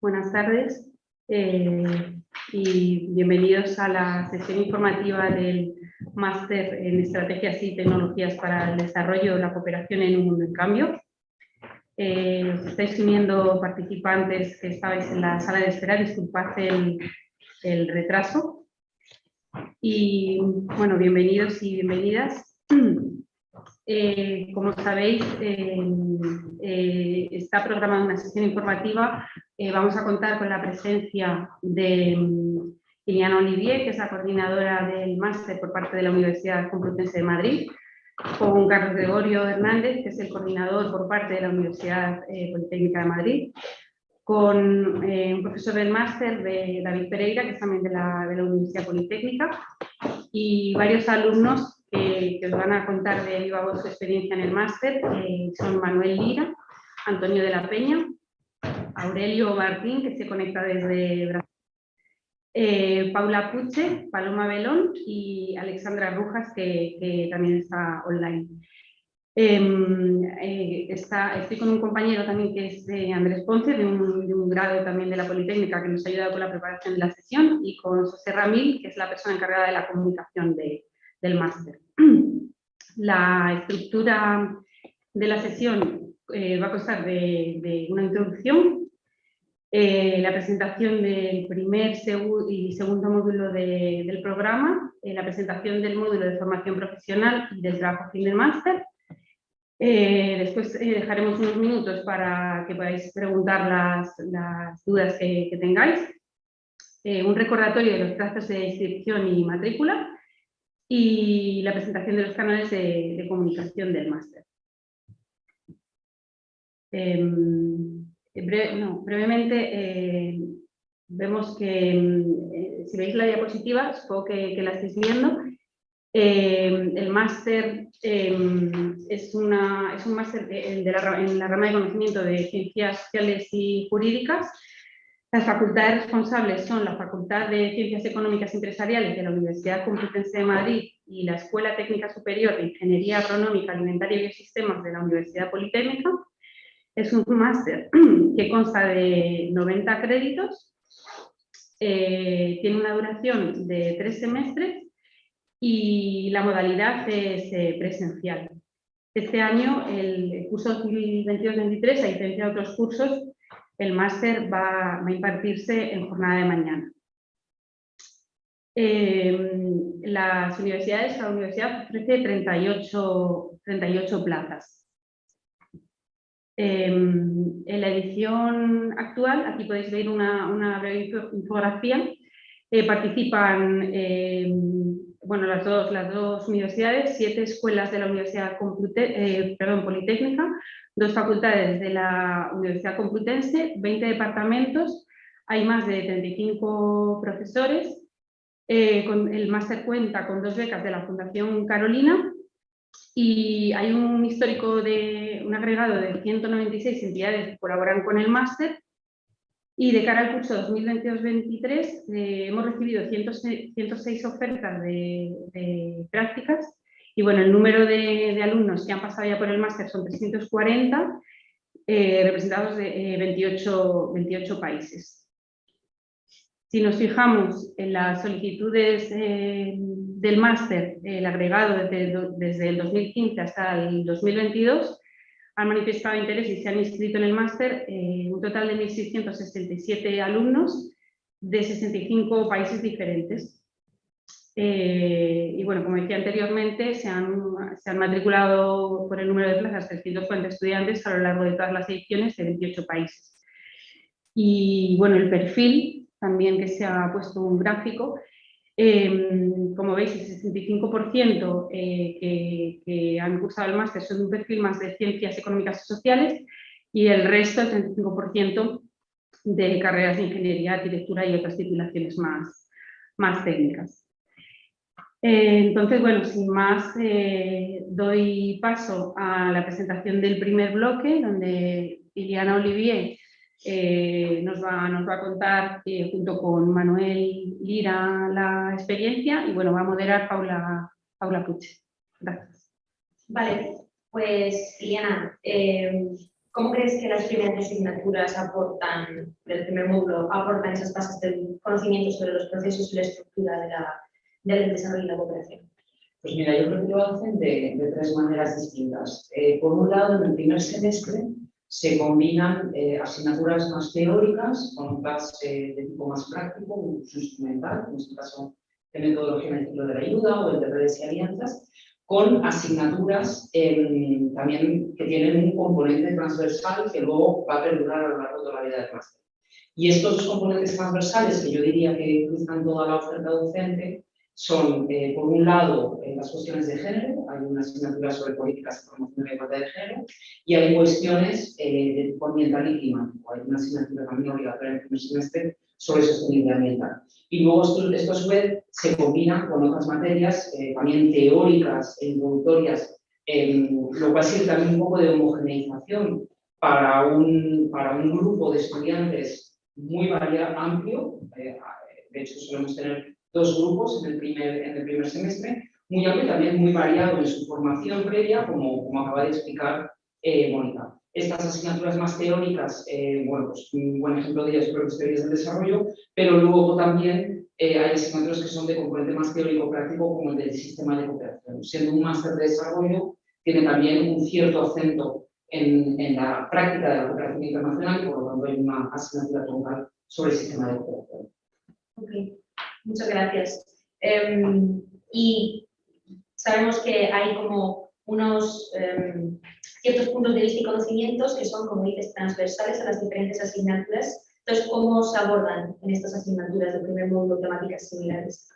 buenas tardes eh, y bienvenidos a la sesión informativa del Máster en Estrategias y Tecnologías para el Desarrollo de la Cooperación en un Mundo en Cambio. Eh, os estáis uniendo participantes que estabais en la sala de espera, disculpad el, el retraso. Y bueno, bienvenidos y bienvenidas. Eh, como sabéis, eh, está programada una sesión informativa. Eh, vamos a contar con la presencia de mm, Liliana Olivier, que es la coordinadora del máster por parte de la Universidad Complutense de Madrid, con Carlos Gregorio Hernández, que es el coordinador por parte de la Universidad Politécnica de Madrid, con un profesor del máster, de David Pereira, que es también de la, de la Universidad Politécnica, y varios alumnos que os van a contar de viva voz su experiencia en el máster son Manuel Lira, Antonio de la Peña, Aurelio Martín, que se conecta desde Brasil, eh, Paula Puche, Paloma Belón y Alexandra Rujas, que, también está online. Em, eh, estoy con un compañero también que es Andrés Ponce, de un, grado también de la Politécnica, que nos ha ayudado con la preparación de la sesión, y con José Ramil, que es la persona encargada de la comunicación de, del máster. La estructura de la sesión eh, va a constar de, una introducción, eh, la presentación del primer y segundo módulo del programa, eh, la presentación del módulo de formación profesional y del trabajo fin del máster. después dejaremos unos minutos para que podáis preguntar las, dudas que, tengáis. un recordatorio de los plazos de inscripción y matrícula y la presentación de los canales de, comunicación del máster. Em, brevemente, eh, vemos que eh, si veis la diapositiva, supongo que, la estáis viendo, em, el máster em, es, una, es un máster en la rama de conocimiento de ciencias sociales y jurídicas las facultades responsables son la Facultad de Ciencias Económicas y Empresariales de la Universidad Complutense de Madrid y la Escuela Técnica Superior de Ingeniería Agronómica, Alimentaria y Biosistemas de la Universidad Politécnica. Es un máster que consta de 90 créditos, eh, tiene una duración de tres semestres y la modalidad es eh, presencial. Este año, el curso 2022-2023, a diferencia de otros cursos, el máster va, a impartirse en jornada de mañana. Em, las universidades, la universidad ofrece 38, 38 plazas. Em, en la edición actual, aquí podéis ver una, breve infografía, eh, participan em, bueno, las, dos, las dos universidades, siete escuelas de la Universidad eh, Politécnica, dos facultades de la Universidad Complutense, 20 departamentos, hay más de 35 profesores, eh, con, el máster cuenta con dos becas de la Fundación Carolina y hay un histórico de un agregado de 196 entidades que colaboran con el máster y de cara al curso 2022-23 eh, hemos recibido 106, ofertas de prácticas y bueno, el número de, alumnos que han pasado ya por el máster son 340, eh, representados de 28, eh, 28 países. Si nos fijamos en las solicitudes del máster, el agregado desde, el 2015 hasta el 2022, han manifestado interés y se han inscrito en el máster un total de 1.667 alumnos de 65 países diferentes. Eh, y bueno, como decía anteriormente, se han, se han, matriculado por el número de plazas 340 estudiantes a lo largo de todas las ediciones de 28 países. Y bueno, el perfil, también que se ha puesto un gráfico, em, como veis, el 65% eh, que, han cursado el máster son un perfil más de ciencias económicas y sociales y el resto, el 35%, de carreras de ingeniería, arquitectura y otras titulaciones más, más técnicas. Eh, entonces, bueno, sin más, eh, doy paso a la presentación del primer bloque, donde Liliana Olivier eh, nos, va, nos, va, a contar, junto con Manuel Lira, la experiencia, y bueno, va a moderar Paula, Paula Puche. Gracias. Vale, pues Liliana, ¿Cómo crees que las primeras asignaturas aportan, del primer módulo, aportan esas bases del conocimiento sobre los procesos y la estructura de la, del desarrollo y la cooperación? Pues mira, yo creo que lo hacen de, de tres maneras distintas. Eh, por un lado, en el primer semestre se combinan eh, asignaturas más teóricas con otras eh, de tipo más práctico, un instrumental, en este caso de metodología en el de la ayuda o el de redes y alianzas, con asignaturas em, también que tienen un componente transversal que luego va a perdurar a lo largo de la vida del máster. Y estos componentes transversales, que yo diría que cruzan toda la oferta docente, son, eh, por un lado, eh, las cuestiones de género, hay una asignatura sobre políticas de promoción de la igualdad de género, y hay cuestiones eh, de tipo ambiental y climático. Hay una asignatura también obligatoria en el primer semestre sobre sostenibilidad ambiental. Y luego esto, esto a su vez se combina con otras materias también teóricas e introductorias, lo cual sirve también un poco de homogeneización para un, para un grupo de estudiantes muy variado, amplio. de hecho, solemos tener dos grupos en el primer, en el primer semestre, muy amplio también muy variado en su formación previa, como, como acaba de explicar eh, Mónica. Estas asignaturas más teóricas, eh, bueno, pues un buen ejemplo de ellas creo que es teorías del desarrollo, pero luego también eh, hay asignaturas que son de componente más teórico-práctico, como el del sistema de cooperación. Siendo un máster de desarrollo, tiene también un cierto acento en, en, la práctica de la cooperación internacional y por lo tanto hay una asignatura troncal sobre el sistema de cooperación. Okay. Muchas gracias. Em, y sabemos que hay como unos em, ciertos puntos de vista y conocimientos que son, como dices, transversales a las diferentes asignaturas. Entonces, ¿cómo se abordan en estas asignaturas del primer módulo temáticas similares?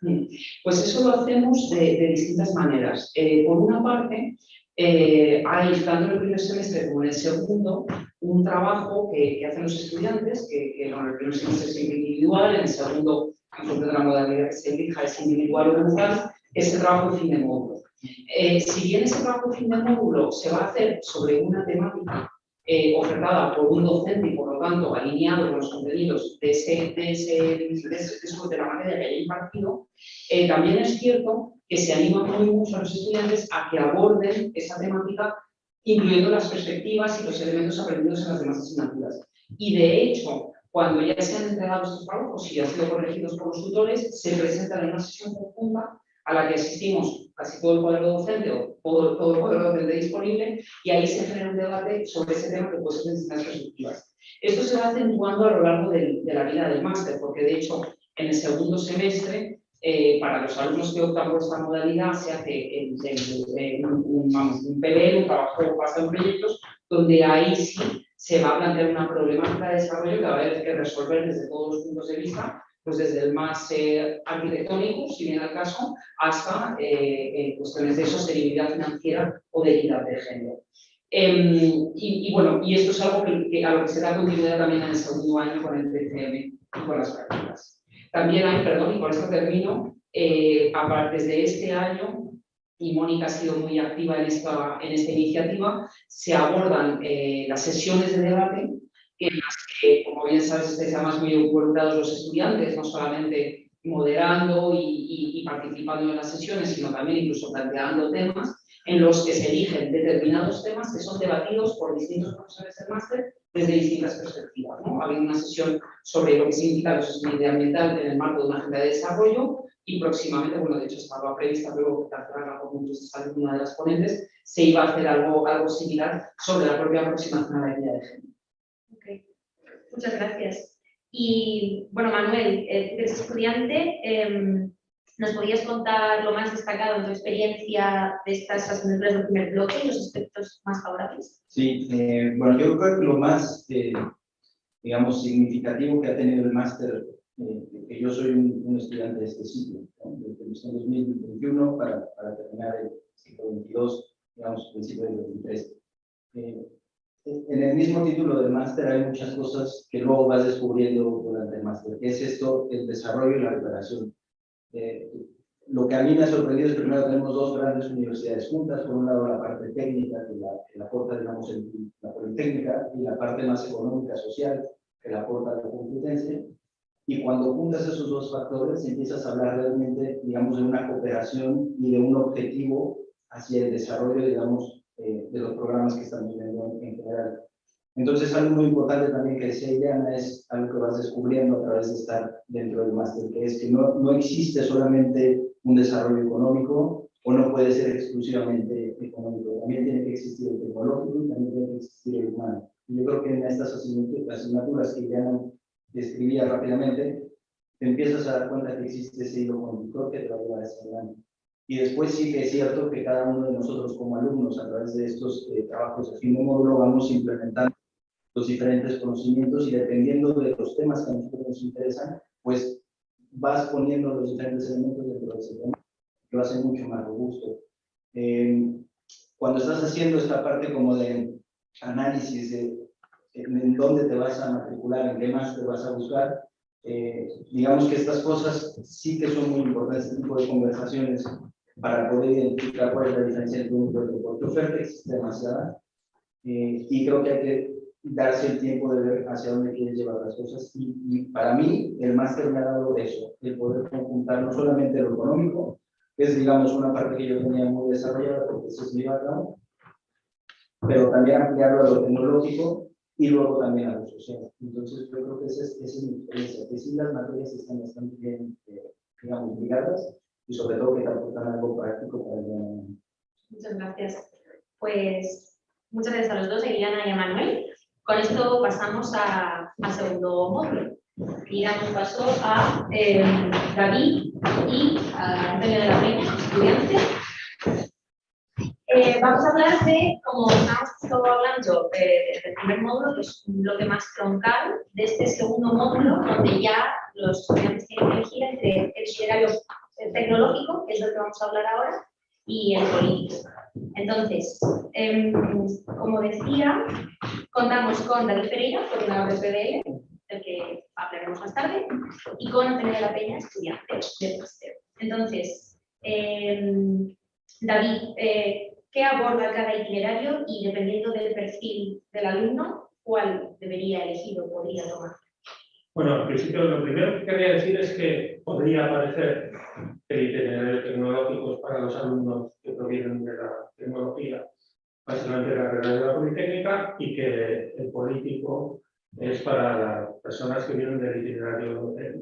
Pues eso lo hacemos de, distintas maneras. Eh, por una parte, eh, hay tanto en el primer semestre como en el segundo un trabajo que, hacen los estudiantes, que, que en el primer semestre es individual, en el segundo función de la modalidad que se elija, es individual o grupal, ese trabajo de fin de módulo. Eh, si bien ese trabajo de fin de módulo se va a hacer sobre una temática eh, ofertada por un docente y por lo tanto alineado con los contenidos de, ese, de, ese, de, de la materia que haya impartido, eh, también es cierto que se anima muy mucho a los estudiantes a que aborden esa temática incluyendo las perspectivas y los elementos aprendidos en las demás asignaturas. Y de hecho, cuando ya se han entregado estos trabajos y han sido corregidos por los tutores, se presentan en una sesión conjunta a la que asistimos casi todo el cuadro docente o todo, todo el cuadro docente disponible y ahí se genera un debate sobre ese tema que puede ser en distintas perspectivas. Esto se va acentuando a lo largo de la vida del máster, porque de hecho en el segundo semestre, eh, para los alumnos que optan por esta modalidad, se hace un, un, un PBL, un trabajo basado en proyectos, donde ahí sí se va a plantear una problemática de desarrollo que va a haber que resolver desde todos los puntos de vista, pues desde el más eh, arquitectónico, si viene al caso, hasta eh, eh, cuestiones de sostenibilidad financiera o de equidad de género. Em, y, bueno, y esto es algo que, a lo que se da continuidad también en el segundo año con el TCM y con las prácticas. También hay, perdón, y con esto termino, desde este año y Mónica ha sido muy activa en esta, en esta iniciativa, se abordan eh, las sesiones de debate en las que, como bien sabes, estáis además muy involucrados los estudiantes, no solamente moderando y, y, participando en las sesiones, sino también incluso planteando temas en los que se eligen determinados temas que son debatidos por distintos profesores del máster desde distintas perspectivas. ¿no? Ha habido una sesión sobre lo que significa la sostenibilidad ambiental en el marco de una agenda de desarrollo, y próximamente, bueno, de hecho estaba prevista, pero que cerrarla por puntos de una de las ponentes, se iba a hacer algo, algo similar sobre la propia aproximación a la idea de género. Okay. Muchas gracias. Y bueno, Manuel, eh, eres estudiante, em, ¿nos podrías contar lo más destacado en tu experiencia de estas asignaturas del primer bloque y los aspectos más favorables? Sí, eh, bueno, yo creo que lo más, eh, digamos, significativo que ha tenido el máster eh, que yo soy un, estudiante de este ciclo, desde el 2021 para, para, terminar el ciclo 22, digamos, principio del 2023. Eh, en el mismo título del máster hay muchas cosas que luego vas descubriendo durante el máster. ¿Qué es esto? El desarrollo y la recuperación. Eh, lo que a mí me ha sorprendido es que primero tenemos dos grandes universidades juntas, por un lado la parte técnica, que la, que la aporta, digamos, la politécnica, y la parte más económica, social, que la aporta la competencia. Y cuando juntas esos dos factores, empiezas a hablar realmente, digamos, de una cooperación y de un objetivo hacia el desarrollo, digamos, eh, de los programas que estamos viendo en general. Entonces, algo muy importante también que decía Ileana es algo que vas descubriendo a través de estar dentro del máster, que es que no, no existe solamente un desarrollo económico o no puede ser exclusivamente económico, también tiene que existir el tecnológico y también tiene que existir el humano. Y yo creo que en estas asignaturas que Ileana describía rápidamente, te empiezas a dar cuenta que existe ese hilo conductor que te va a llevar hacia adelante. Y después sí que es cierto que cada uno de nosotros como alumnos, a través de estos eh, trabajos de fin de módulo, vamos implementando los diferentes conocimientos y dependiendo de los temas que a nosotros nos interesan, pues vas poniendo los diferentes elementos dentro de ese tema, que lo hace mucho más robusto. Eh, cuando estás haciendo esta parte como de análisis de en, dónde te vas a matricular, en qué más te vas a buscar, eh, digamos que estas cosas sí que son muy importantes, este tipo de conversaciones, para poder identificar cuál es la diferencia entre un y otro, porque oferta existe demasiada, eh, y creo que hay que darse el tiempo de ver hacia dónde quieres llevar las cosas. Y, para mí, el máster me ha dado eso, el poder conjuntar no solamente lo económico, que es, digamos, una parte que yo tenía muy desarrollada, porque eso es mi background, pero también ampliarlo a lo tecnológico y luego también a lo social. Entonces, yo creo que esa es, esa es mi experiencia, que sí las materias están bastante bien, eh, digamos, ligadas y sobre todo que te aportan algo práctico para el Muchas gracias. Pues muchas gracias a los dos, a Iliana y a Manuel. Con esto pasamos al segundo módulo y damos paso a eh, David y a Antonio de la Peña, estudiante. Eh, vamos a hablar de, como hemos estado hablando del primer módulo, que es un bloque más troncal, de este segundo módulo, donde ya los estudiantes tienen que elegir entre el itinerario tecnológico, que es lo que vamos a hablar ahora, y el político. Entonces, em, como decía, contamos con David Pereira, coordinador de PDL, del que hablaremos más tarde, y con Antonio de la Peña, estudiante del máster. Entonces, em, David, eh, ¿qué aborda cada itinerario y dependiendo del perfil del alumno, cuál debería elegir o podría tomar? Bueno, al principio lo primero que quería decir es que podría parecer que el itinerario tecnológico para los alumnos que provienen de la tecnología, básicamente de la carrera de la Politécnica, y que el político es para las personas que vienen del itinerario de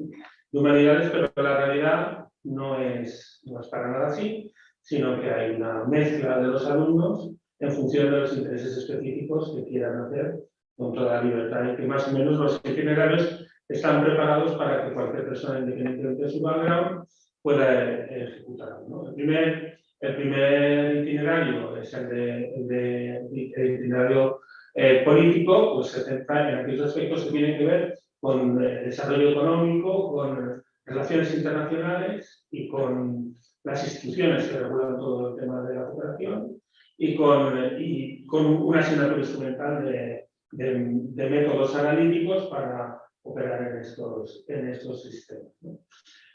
humanidades, pero la realidad no es, no es para nada así, sino que hay una mezcla de los alumnos en función de los intereses específicos que quieran hacer con toda libertad y que más o menos los itinerarios están preparados para que cualquier persona, independientemente de su background, pueda eh, ejecutarlo. El, primer, el primer itinerario es el, de, itinerario eh, político, pues se centra en aquellos aspectos que tienen que ver con el desarrollo económico, con relaciones internacionales y con las instituciones que regulan todo el tema de la cooperación y con, y con una asignatura instrumental de, de métodos analíticos para operar en estos, en estos sistemas.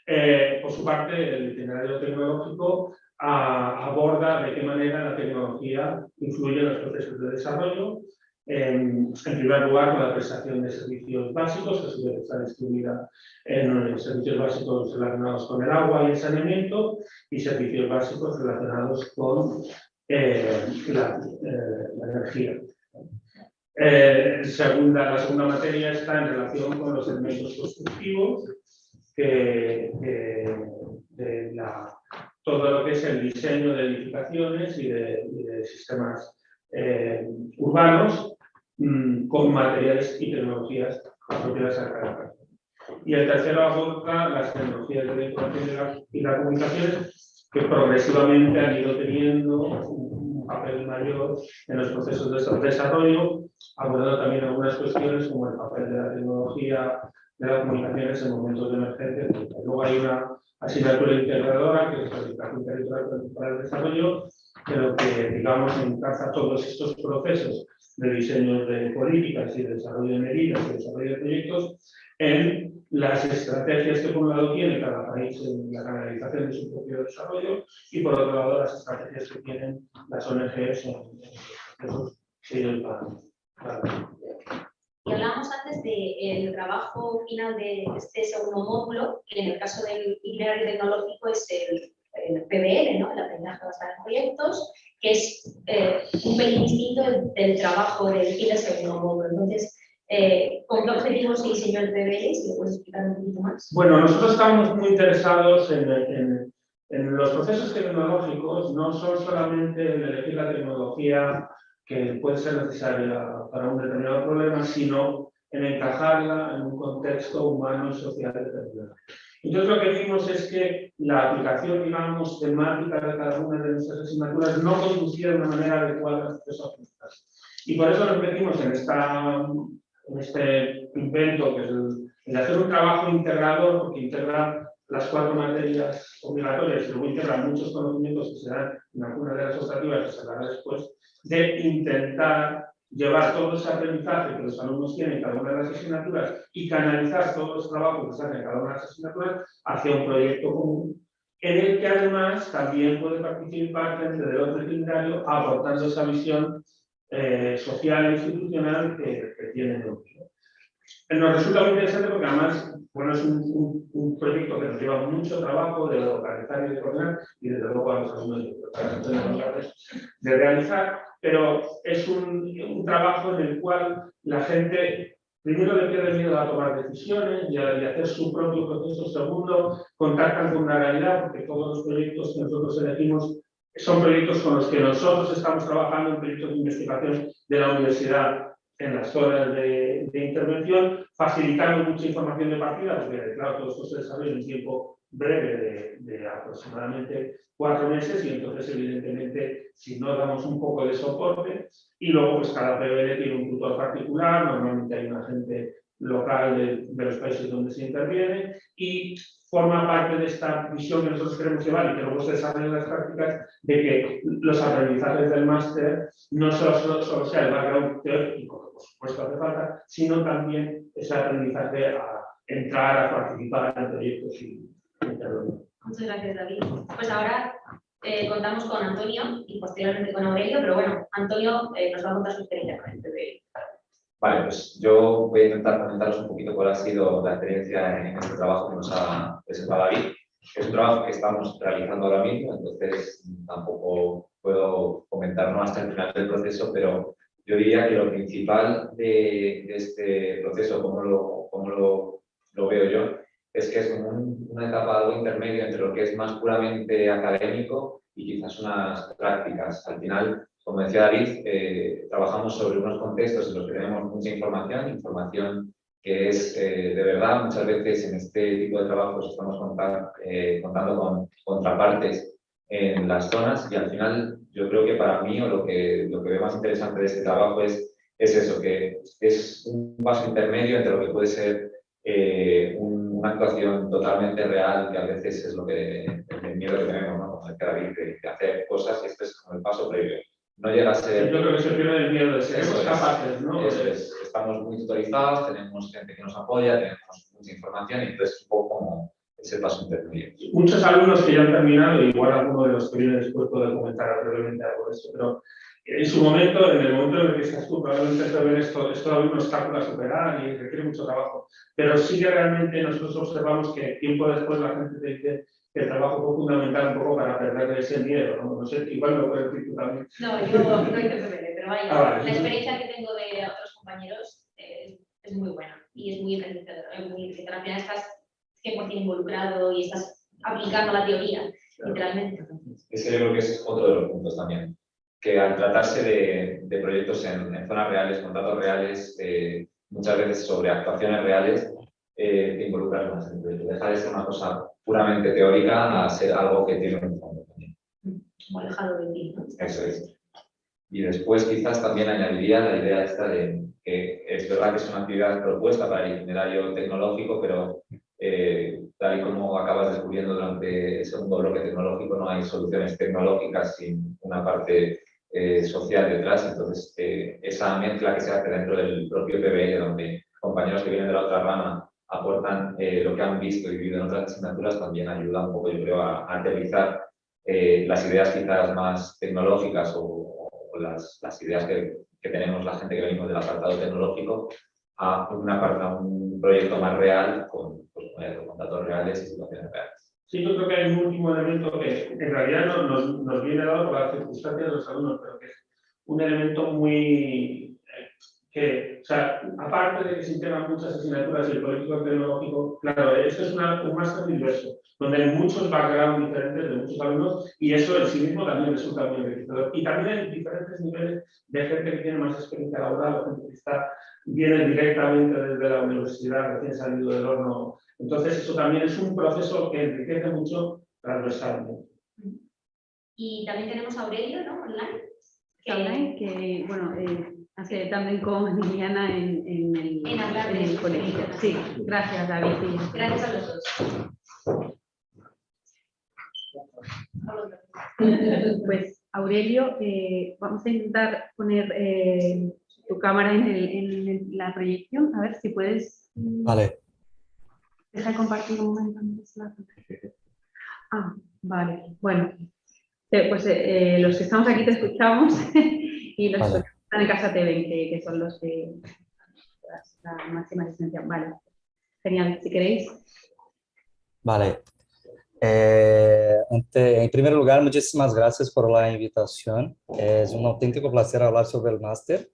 Eh, por su parte, el itinerario tecnológico aborda de qué manera la tecnología influye en los procesos de desarrollo. En, primer lugar, la prestación de servicios básicos, que su vez está distribuida en servicios básicos relacionados con el agua y el saneamiento, y servicios básicos relacionados con eh, la, eh, la energía. Eh, segunda, la segunda materia está en relación con los elementos constructivos, de todo lo que es el diseño de edificaciones y de, sistemas urbanos mm, con materiales y tecnologías apropiadas a cada Y el tercero aborda las tecnologías de la información y las comunicaciones que progresivamente han ido teniendo un papel mayor en los procesos de desarrollo abordando también algunas cuestiones como el papel de la tecnología de las comunicaciones en momentos de emergencia. Luego hay una asignatura integradora, que es la educación territorial para el desarrollo, pero que, digamos, encaja todos estos procesos de diseño de políticas y de desarrollo de medidas y desarrollo de proyectos en las estrategias que por un lado tiene cada país en la canalización de su propio desarrollo y por otro lado las estrategias que tienen las ONGs en, los procesos que ellos van y hablamos antes del trabajo final de este segundo módulo, que en el caso del itinerario tecnológico es el, el PBL, ¿no? el aprendizaje basado en proyectos, que es eh, un pelín distinto del trabajo del y del segundo módulo. Entonces, eh, ¿con qué objetivos se diseñó el PBL? Si lo puedes explicar un poquito más. Bueno, nosotros estamos muy interesados en, en, en los procesos tecnológicos, no son solamente en elegir la tecnología que puede ser necesaria para un determinado problema, sino en encajarla en un contexto humano y social determinado. Entonces lo que vimos es que la aplicación, digamos, temática de cada una de nuestras asignaturas no conducía de una manera adecuada a estos Y por eso nos metimos en, esta, en este invento, que es el, hacer un trabajo integrador, porque integra las cuatro materias obligatorias y luego integra muchos conocimientos que se dan en algunas de las optativas que se dará después, de intentar llevar todo ese aprendizaje que los alumnos tienen en cada una de las asignaturas y canalizar todos los trabajos que se hacen en cada una de las asignaturas hacia un proyecto común, en el que además también puede participar gente del otro vecindario aportando esa visión eh, social e institucional que, que tienen ellos. Nos resulta muy interesante porque además bueno, es un, proyecto que nos lleva mucho trabajo de localizar y de coordinar y desde luego a los alumnos de realizar, pero es un, trabajo en el cual la gente primero le pierde miedo a tomar decisiones y a, hacer su propio proceso, segundo, contactan con una realidad porque todos los proyectos que nosotros elegimos son proyectos con los que nosotros estamos trabajando en proyectos de investigación de la universidad en las horas de, intervención, facilitando mucha información de partida, porque claro, todo esto se desarrolla en un tiempo breve de, de, aproximadamente cuatro meses y entonces evidentemente si no damos un poco de soporte y luego pues cada PBL tiene un tutor particular, normalmente hay un agente local de, de los países donde se interviene y forma parte de esta visión que nosotros queremos llevar y que luego se desarrolla en las prácticas de que los aprendizajes del máster no solo, solo, sea el background teórico, que por supuesto hace falta, sino también ese aprendizaje a entrar, a participar en proyectos y intervenir. Muchas gracias, David. Pues ahora eh, contamos con Antonio y posteriormente con Aurelio, pero bueno, Antonio eh, nos va a contar su experiencia con el PBI. Vale, pues yo voy a intentar comentaros un poquito cuál ha sido la experiencia en este trabajo que nos ha presentado David. Es un trabajo que estamos realizando ahora mismo, entonces tampoco puedo comentar más hasta el final del proceso, pero yo diría que lo principal de, de este proceso, como lo, como lo, lo, veo yo, es que es un, una etapa algo intermedio entre lo que es más puramente académico y quizás unas prácticas. Al final, como decía David, eh, trabajamos sobre unos contextos en los que tenemos mucha información, información que es eh, de verdad, muchas veces en este tipo de trabajos estamos eh, contando con contrapartes en las zonas y al final yo creo que para mí lo que, lo que veo más interesante de este trabajo es, es eso, que es un paso intermedio entre lo que puede ser un, una actuación totalmente real, que a veces es lo que el miedo que tenemos, ¿no? Como decía David, de, de hacer cosas y este es como el paso previo no llega a ser... Yo creo que se pierde el miedo de ser capaces, ¿no? Eso es. Estamos muy tutorizados, tenemos gente que nos apoya, tenemos mucha información y entonces un poco como ese paso intermedio. Muchos alumnos que ya han terminado, igual alguno de los que vienen después puede comentar brevemente algo de esto, pero en su momento, en el momento en el que estás tú, probablemente ver esto, esto todavía un obstáculo a superar y requiere mucho trabajo. Pero sí que realmente nosotros observamos que tiempo después la gente te dice que el trabajo fue fundamental un poco para perder ese miedo, ¿no? No sé, igual lo puedes decir tú también. No, yo no hice pero vaya, ah, vale. la experiencia que tengo de otros compañeros eh, es muy buena y es muy enriquecedora. Al final estás 100% involucrado y estás aplicando la teoría, claro. literalmente. Ese yo creo que es otro de los puntos también, que al tratarse de, de proyectos en, en, zonas reales, con datos reales, eh, muchas veces sobre actuaciones reales, eh, te involucras más en el proyecto. Deja de ser una cosa puramente teórica a ser algo que tiene un fondo también. Como alejado de ti, ¿no? Eso es. Y después quizás también añadiría la idea esta de que es verdad que es una actividad propuesta para el itinerario tecnológico, pero eh, tal y como acabas descubriendo durante el segundo bloque tecnológico, no hay soluciones tecnológicas sin una parte eh, social detrás. Entonces, eh, esa mezcla que se hace dentro del propio PBL, donde compañeros que vienen de la otra rama aportan eh, lo que han visto y vivido en otras asignaturas, también ayuda un poco, yo creo, a, a aterrizar eh, las ideas quizás más tecnológicas o, o las, las, ideas que, que, tenemos la gente que venimos del apartado tecnológico a, una, a un proyecto más real con, pues, con datos reales y situaciones reales. Sí, yo creo que hay un último elemento que en realidad no- nos, nos viene dado por las circunstancias de los alumnos, pero que es un elemento muy... eh, que, sea, aparte de que se integran muchas asignaturas y el político tecnológico, claro, esto es una- un máster diverso, donde hay muchos backgrounds diferentes de muchos alumnos y eso en sí mismo también resulta muy enriquecedor. Y también hay diferentes niveles de gente que tiene más experiencia laboral o gente que está, viene directamente desde la universidad, recién salido del horno entonces, eso también es un proceso que enriquece mucho transversalmente. Y también tenemos a Aurelio, ¿no? Online. que- Online, que bueno, eh, hace también con Liliana en, en el, En hablar en de- el colegio. Sí, gracias David. sí. Gracias a los dos. Pues Aurelio, eh, vamos a intentar poner eh, tu cámara en, el- en el- la proyección, a ver si puedes Vale, dejar compartir un momento la. Ah, vale, bueno. Eh, pues eh, eh, los que estamos aquí te escuchamos y los Vale. Que están en casa te ven, que, que son los que la máxima asistencia. Vale, genial, si queréis. vale. Eh, ante- en primer lugar, muchísimas gracias por la invitación. Es un auténtico placer hablar sobre el máster.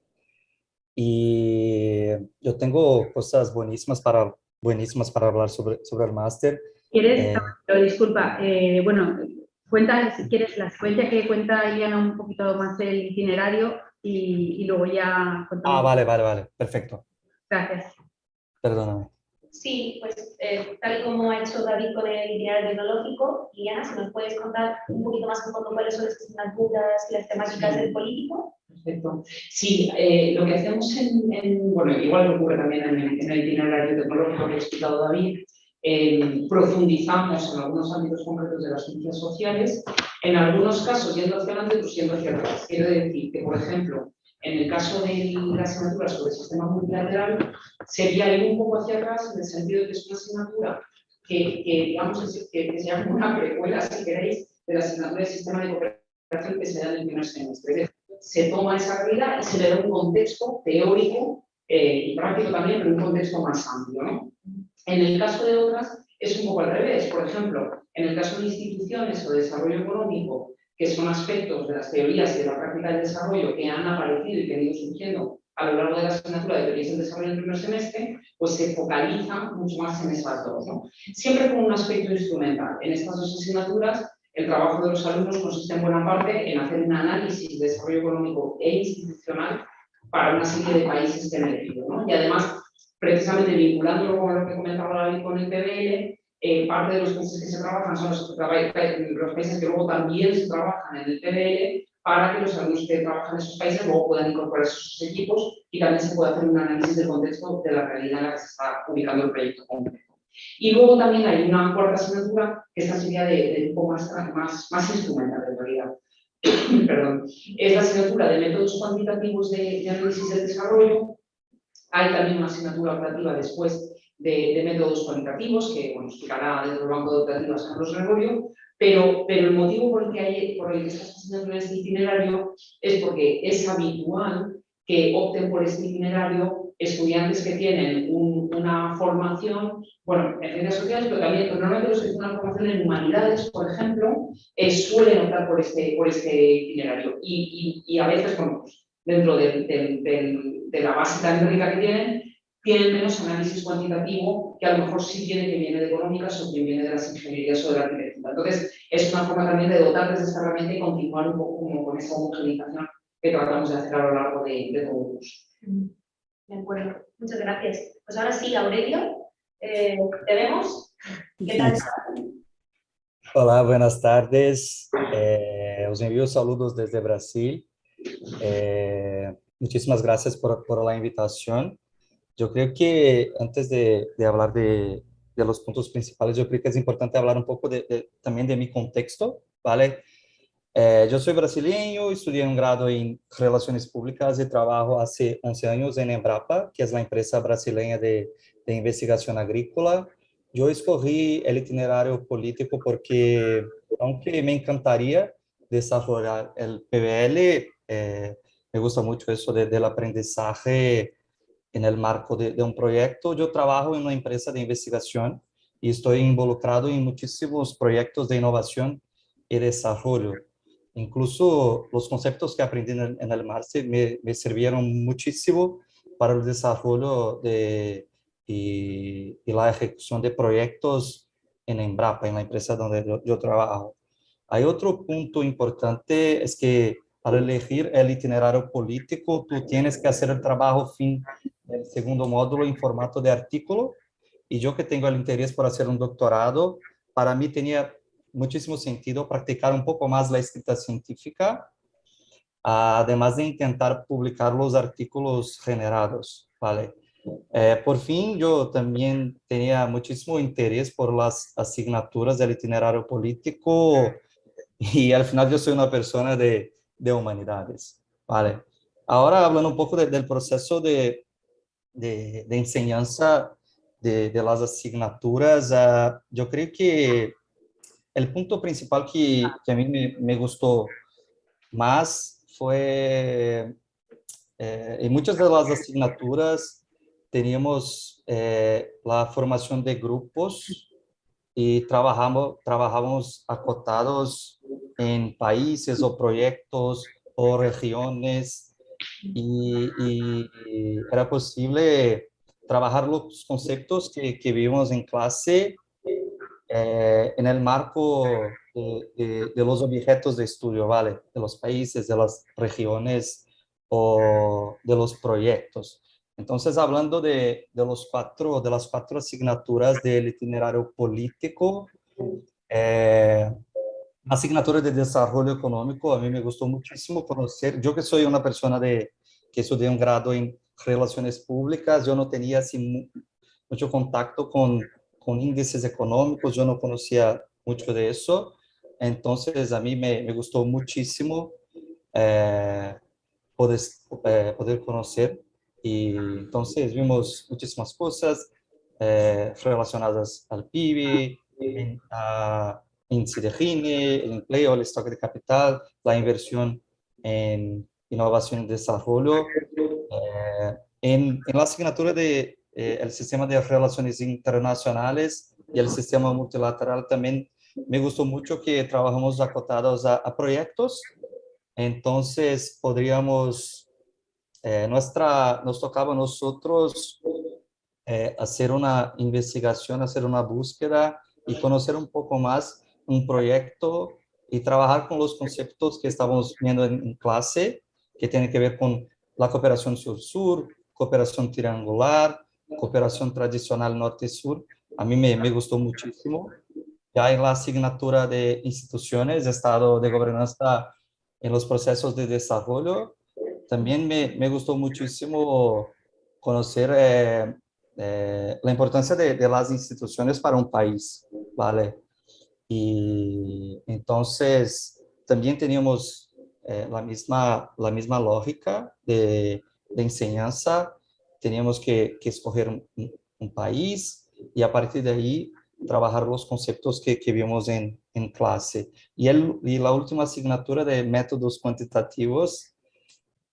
Y yo tengo cosas buenísimas para, buenísimas para hablar sobre, sobre el máster. ¿Quieres? Eh, Pero disculpa, eh, bueno, cuenta si quieres la secuencia que cuenta Iliana un poquito más el itinerario y, y luego ya contamos. Ah, vale, vale, vale. Perfecto. Gracias. Perdóname. Sí, pues eh, tal y como ha hecho David con el itinerario tecnológico, Liliana, si nos puedes contar un poquito más en fondo cuáles son las asignaturas y las temáticas del político. Perfecto. Sí, eh, lo que hacemos en, en- bueno, igual que ocurre también en el, en el itinerario tecnológico que ha explicado David, eh, profundizamos en algunos ámbitos concretos de las ciencias sociales, en algunos casos yendo hacia adelante, otros yendo hacia atrás. Quiero decir que, por ejemplo, en el caso de la asignatura sobre el sistema multilateral, sería ir un poco hacia atrás en el sentido de que es una asignatura que, que digamos, que, que se llama una precuela, si queréis, de la asignatura de sistema de cooperación que se da en el primer semestre. Se toma esa realidad y se le da un contexto teórico eh, y práctico también, pero un contexto más amplio. ¿no? En el caso de otras es un poco al revés. Por ejemplo, en el caso de instituciones o de desarrollo económico, que son aspectos de las teorías y de la práctica del desarrollo que han aparecido y que han ido surgiendo a lo largo de la asignatura de teorías del desarrollo del primer semestre, pues se focalizan mucho más en esas dos. ¿no? Siempre con un aspecto instrumental. En estas dos asignaturas, el trabajo de los alumnos consiste en buena parte en hacer un análisis de desarrollo económico e institucional para una serie de países que han elegido. ¿no? Y además, precisamente vinculándolo con lo que comentaba David con el PBL, eh, parte de los países que se trabajan son los, los países que luego también se trabajan en el PBL para que los alumnos que trabajan en esos países luego puedan incorporar sus equipos y también se pueda hacer un análisis del contexto de la realidad en la que se está ubicando el proyecto concreto. Y luego también hay una cuarta asignatura, que esta sería de, de tipo más, más, más instrumental en realidad. Perdón. Es la asignatura de métodos cuantitativos de, de análisis del desarrollo. Hay también una asignatura operativa después de, métodos cualitativos, que bueno, explicará desde el banco de operativas Carlos Gregorio, pero, pero el motivo por el que hay por el que estas asignaturas de itinerario es porque es habitual que opten por este itinerario estudiantes que tienen un- una formación, bueno, en ciencias sociales, pero también normalmente los que tienen una formación en humanidades, por ejemplo, eh, suelen optar por este, por este itinerario. Y, y- y a veces, bueno, pues, dentro del- del- del- de la base tan rica que tienen, tienen menos análisis cuantitativo que a lo mejor sí tiene que viene de económicas o que viene de las ingenierías o de la arquitectura. Entonces, es una forma también de dotarles de esta herramienta y continuar un poco como con esa homogeneización que tratamos de hacer a lo largo de, de todo el curso. De acuerdo, muchas gracias. Pues ahora sí, Aurelio, eh, ¿te vemos? ¿Qué tal? Olá, buenas tardes. Eh, os envío saludos desde Brasil. Eh, muchísimas gracias por, la invitación. Yo creo que antes de, hablar de, los puntos principales, yo creo que es importante hablar un poco de, también de mi contexto, ¿vale? Eh, yo soy brasileño, estudié un grado en Relaciones Públicas y trabajo hace 11 años en Embrapa, que es la empresa brasileña de, de investigación agrícola. Yo escogí el itinerario político porque, aunque me encantaría desarrollar el PBL, eh, me gusta mucho eso de, del aprendizaje en el marco de, un proyecto. Yo trabajo en una empresa de investigación y estoy involucrado en muchísimos proyectos de innovación y desarrollo. Incluso los conceptos que aprendí en el, máster me, me, sirvieron muchísimo para el desarrollo de, y, la ejecución de proyectos en Embrapa, en la empresa donde yo, yo trabajo. Hay otro punto importante, es que al elegir el itinerario político, tú tienes que hacer el trabajo fin del segundo módulo en formato de artículo. Y yo que tengo el interés por hacer un doctorado, para mí tenía muchísimo sentido practicar un poco más la escrita científica, además de intentar publicar los artículos generados, ¿vale? Eh, por fin, yo también tenía muchísimo interés por las asignaturas del itinerario político y al final yo soy una persona de, de humanidades, ¿vale? Ahora hablando un poco del proceso de, de, de enseñanza de, de, las asignaturas, uh, yo creo que el punto principal que, que a mí me, me, gustó más fue, eh, en muchas de las asignaturas teníamos eh, la formación de grupos y trabajamos, trabajamos acotados en países o proyectos o regiones y, y era posible trabajar los conceptos que, que vimos en clase eh, en el marco de, de, de, los objetos de estudio, ¿vale? De los países, de las regiones o de los proyectos. Entonces, hablando de, de los cuatro, de las cuatro asignaturas del itinerario político, eh, asignatura de desarrollo económico, a mí me gustó muchísimo conocer, yo que soy una persona de, que estudié un grado en relaciones públicas, yo no tenía así mucho contacto con con índices económicos, yo no conocía mucho de eso, entonces a mí me, me gustó muchísimo eh, poder, eh, poder conocer y entonces vimos muchísimas cosas eh, relacionadas al PIB, en, a índice de el empleo, el stock de capital, la inversión en innovación y desarrollo. en, en la asignatura de eh, el sistema de relaciones internacionales y el sistema multilateral también me gustó mucho que trabajamos acotados a, a proyectos. Entonces podríamos, eh, nuestra, nos tocaba a nosotros eh, hacer una investigación, hacer una búsqueda y conocer un poco más un proyecto y trabajar con los conceptos que estábamos viendo en, clase, que tienen que ver con la cooperación sur-sur, cooperación triangular, cooperación tradicional norte-sur, a mí me, me, gustó muchísimo. Ya en la asignatura de instituciones, Estado de Gobernanza en los procesos de desarrollo, también me, me gustó muchísimo conocer eh, eh, la importancia de, de, las instituciones para un país, ¿vale? Y entonces también teníamos eh, la, misma, la misma lógica de, de enseñanza teníamos que, que escoger un, un, país y a partir de ahí trabajar los conceptos que, que vimos en, en clase. Y, el, y la última asignatura de métodos cuantitativos,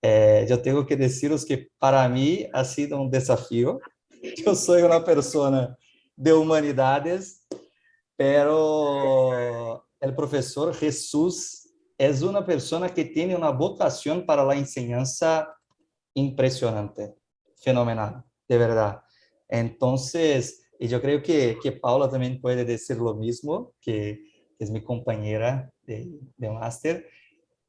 eh, yo tengo que deciros que para mí ha sido un desafío. Yo soy una persona de humanidades, pero el profesor Jesús es una persona que tiene una vocación para la enseñanza impresionante fenomenal, de verdad. Entonces, y yo creo que, que Paula también puede decir lo mismo, que es mi compañera de, de máster,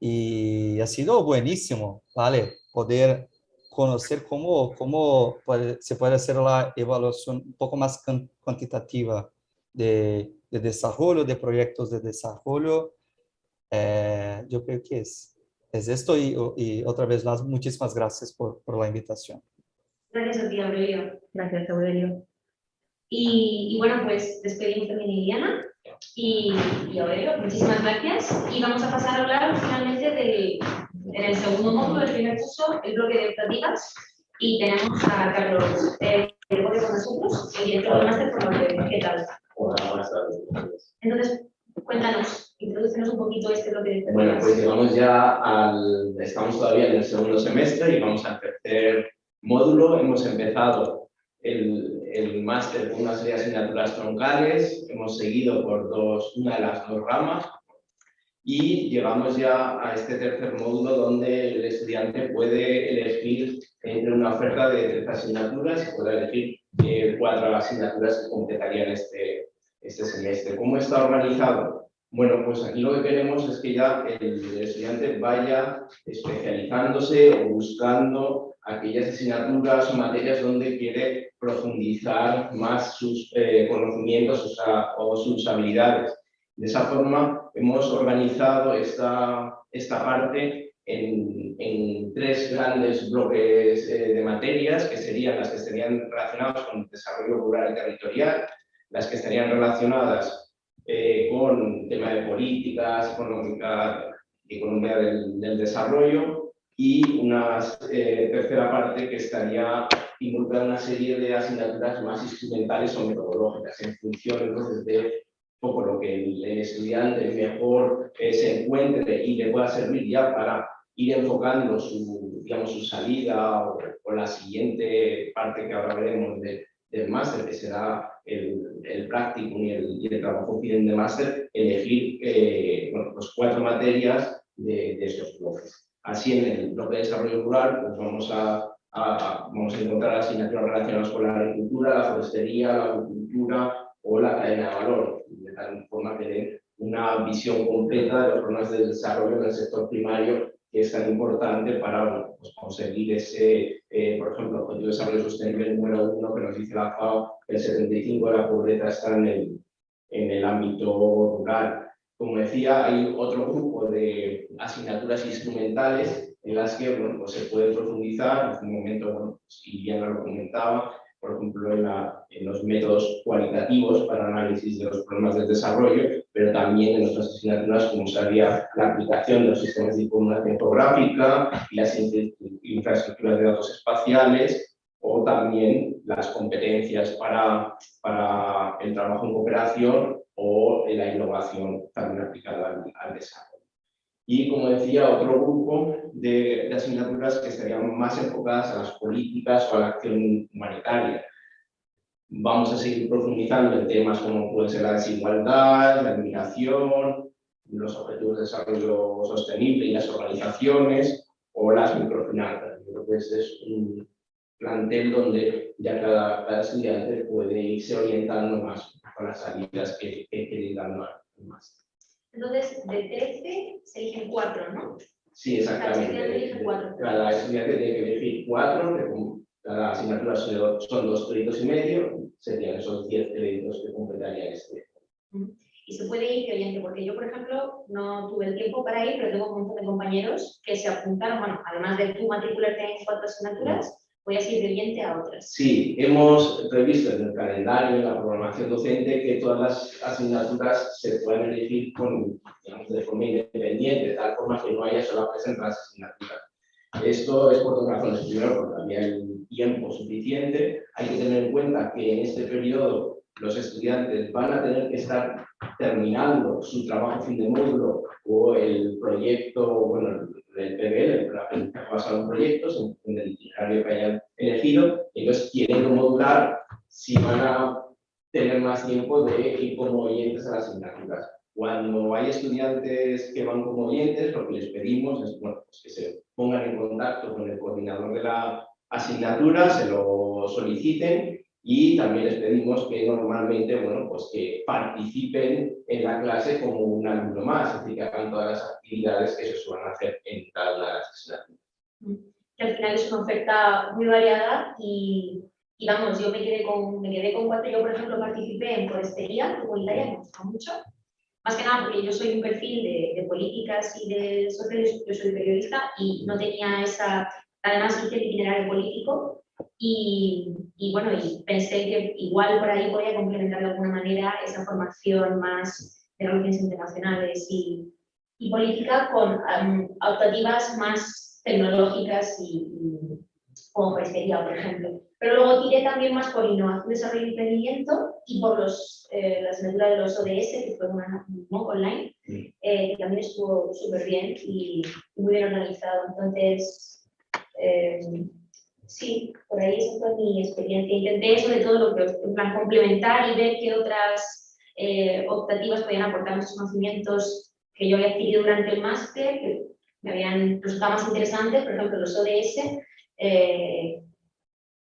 y ha sido buenísimo, ¿vale? Poder conocer cómo, cómo puede, se puede hacer la evaluación un poco más cuantitativa de, de desarrollo, de proyectos de desarrollo. Eh, yo creo que es, es esto y, y, otra vez más, muchísimas gracias por, por la invitación. Gracias a ti, Aurelio. Gracias, Aurelio. Y, y bueno, pues despedimos también a Liliana y, y Aurelio, muchísimas gracias. Y vamos a pasar a hablar finalmente del, en el segundo módulo del primer curso, el bloque de optativas. Y tenemos a Carlos eh, con nosotros, el director del máster por la ¿Qué tal? Entonces, cuéntanos, introducenos un poquito este bloque de Bueno, pues llegamos ya al... Estamos todavía en el segundo semestre y vamos a ejercer módulo. Hemos empezado el, el máster con una serie de asignaturas troncales, hemos seguido por dos, una de las dos ramas. Y llegamos ya a este tercer módulo donde el estudiante puede elegir entre una oferta de tres asignaturas y puede elegir eh, cuatro asignaturas que completarían este, este semestre. ¿Cómo está organizado? Bueno, pues aquí lo que queremos es que ya el estudiante vaya especializándose o buscando aquellas asignaturas o materias donde quiere profundizar más sus eh, conocimientos o sus habilidades. De esa forma hemos organizado esta, esta parte en, en tres grandes bloques eh, de materias, que serían las que estarían relacionadas con el desarrollo rural y territorial, las que estarían relacionadas eh, con tema de políticas, económica, economía del, del desarrollo y una eh, tercera parte que estaría involucrada en una serie de asignaturas más instrumentales o metodológicas en función entonces de poco lo que el, estudiante mejor eh, se encuentre y le pueda servir ya para ir enfocando su, digamos, su salida o, la siguiente parte que ahora veremos de, del máster, que será el, el práctico y el, y el trabajo final de máster, elegir eh, bueno, pues cuatro materias de, de, estos bloques. Así en el bloque de desarrollo rural pues vamos a, a, vamos a encontrar asignaturas relacionadas con la agricultura, la forestería, la agricultura o la cadena de valor, tal forma que den una visión completa de los problemas de desarrollo en el sector primario que es tan importante para pues, conseguir ese, eh, por ejemplo, objetivo de desarrollo sostenible número uno que nos dice la FAO que el 75% de la pobreza está en el, en el ámbito rural. Como decía, hay otro grupo de asignaturas instrumentales en las que bueno, pues se puede profundizar. En un momento, bueno, pues lo comentaba, por ejemplo, en, los métodos cualitativos para análisis de los problemas del desarrollo, pero también en otras asignaturas como sería la aplicación de los sistemas de información geográfica y las infraestructuras de datos espaciales o también las competencias para, para el trabajo en cooperación o la innovación también aplicada al, al desarrollo. Y, como decía, otro grupo de, de, asignaturas que estarían más enfocadas a las políticas o a la acción humanitaria. Vamos a seguir profundizando en temas como puede ser la desigualdad, la inmigración, los objetivos de desarrollo sostenible y las organizaciones o las microfinanzas. Yo creo que es un plantel donde ya cada, cada estudiante puede irse orientando más con las salidas que, que, que le. Entonces, de 13 se eligen 4, ¿no? Sí, exactamente. Cada estudiante elige 4. Cada estudiante tiene que elegir 4, que cada asignatura son dos créditos y medio, serían esos 10 créditos que completaría este. Y se puede ir oyente, porque yo, por ejemplo, no tuve el tiempo para ir, pero tengo un montón de compañeros que se apuntaron, bueno, además de tú matricularte en cuatro asignaturas, voy a seguir oyente a otras. Sí, hemos previsto en el calendario, en la programación docente, que todas las asignaturas se puedan elegir con, digamos, de forma independiente, de tal forma que no haya solapes entre las asignaturas. Esto es por dos razones. Primero, porque había el tiempo suficiente. Hay que tener en cuenta que en este periodo los estudiantes van a tener que estar terminando su trabajo fin de módulo o el proyecto, bueno, el PBL, el basado en proyectos, en, el itinerario que hayan elegido, entonces quieren modular si van a tener más tiempo de ir como oyentes a las asignaturas. Cuando hay estudiantes que van como oyentes, lo que les pedimos es bueno, pues que se pongan en contacto con el coordinador de la asignatura, se lo soliciten y también les pedimos que normalmente, bueno, pues que participen en la clase como un alumno más, es decir, que hagan todas las actividades que se suelen hacer en cada asignatura. Que al final es una oferta muy variada y, y, vamos, yo me quedé, con, me quedé con cuatro, yo por ejemplo participé en forestería comunitaria, me gusta mucho, más que nada porque yo soy un perfil de, de políticas y de sociales, yo soy periodista y no tenía esa, además hice el itinerario político y, y, bueno, y pensé que igual por ahí podía complementar de alguna manera esa formación más de relaciones internacionales y, y política con um, optativas más tecnológicas y, y como forestería, por ejemplo. Pero luego tiré también más por innovación, desarrollo y emprendimiento y por los, eh, la asignatura de los ODS, que fue una, un MOOC online, eh, que también estuvo súper bien y muy bien organizado. Entonces, eh, Sí, por ahí esa fue mi experiencia. Intenté sobre todo lo que, en plan, complementar y ver qué otras eh, optativas podían aportar muchos conocimientos que yo había adquirido durante el máster, que me habían resultado más interesantes, por ejemplo, los ODS, eh,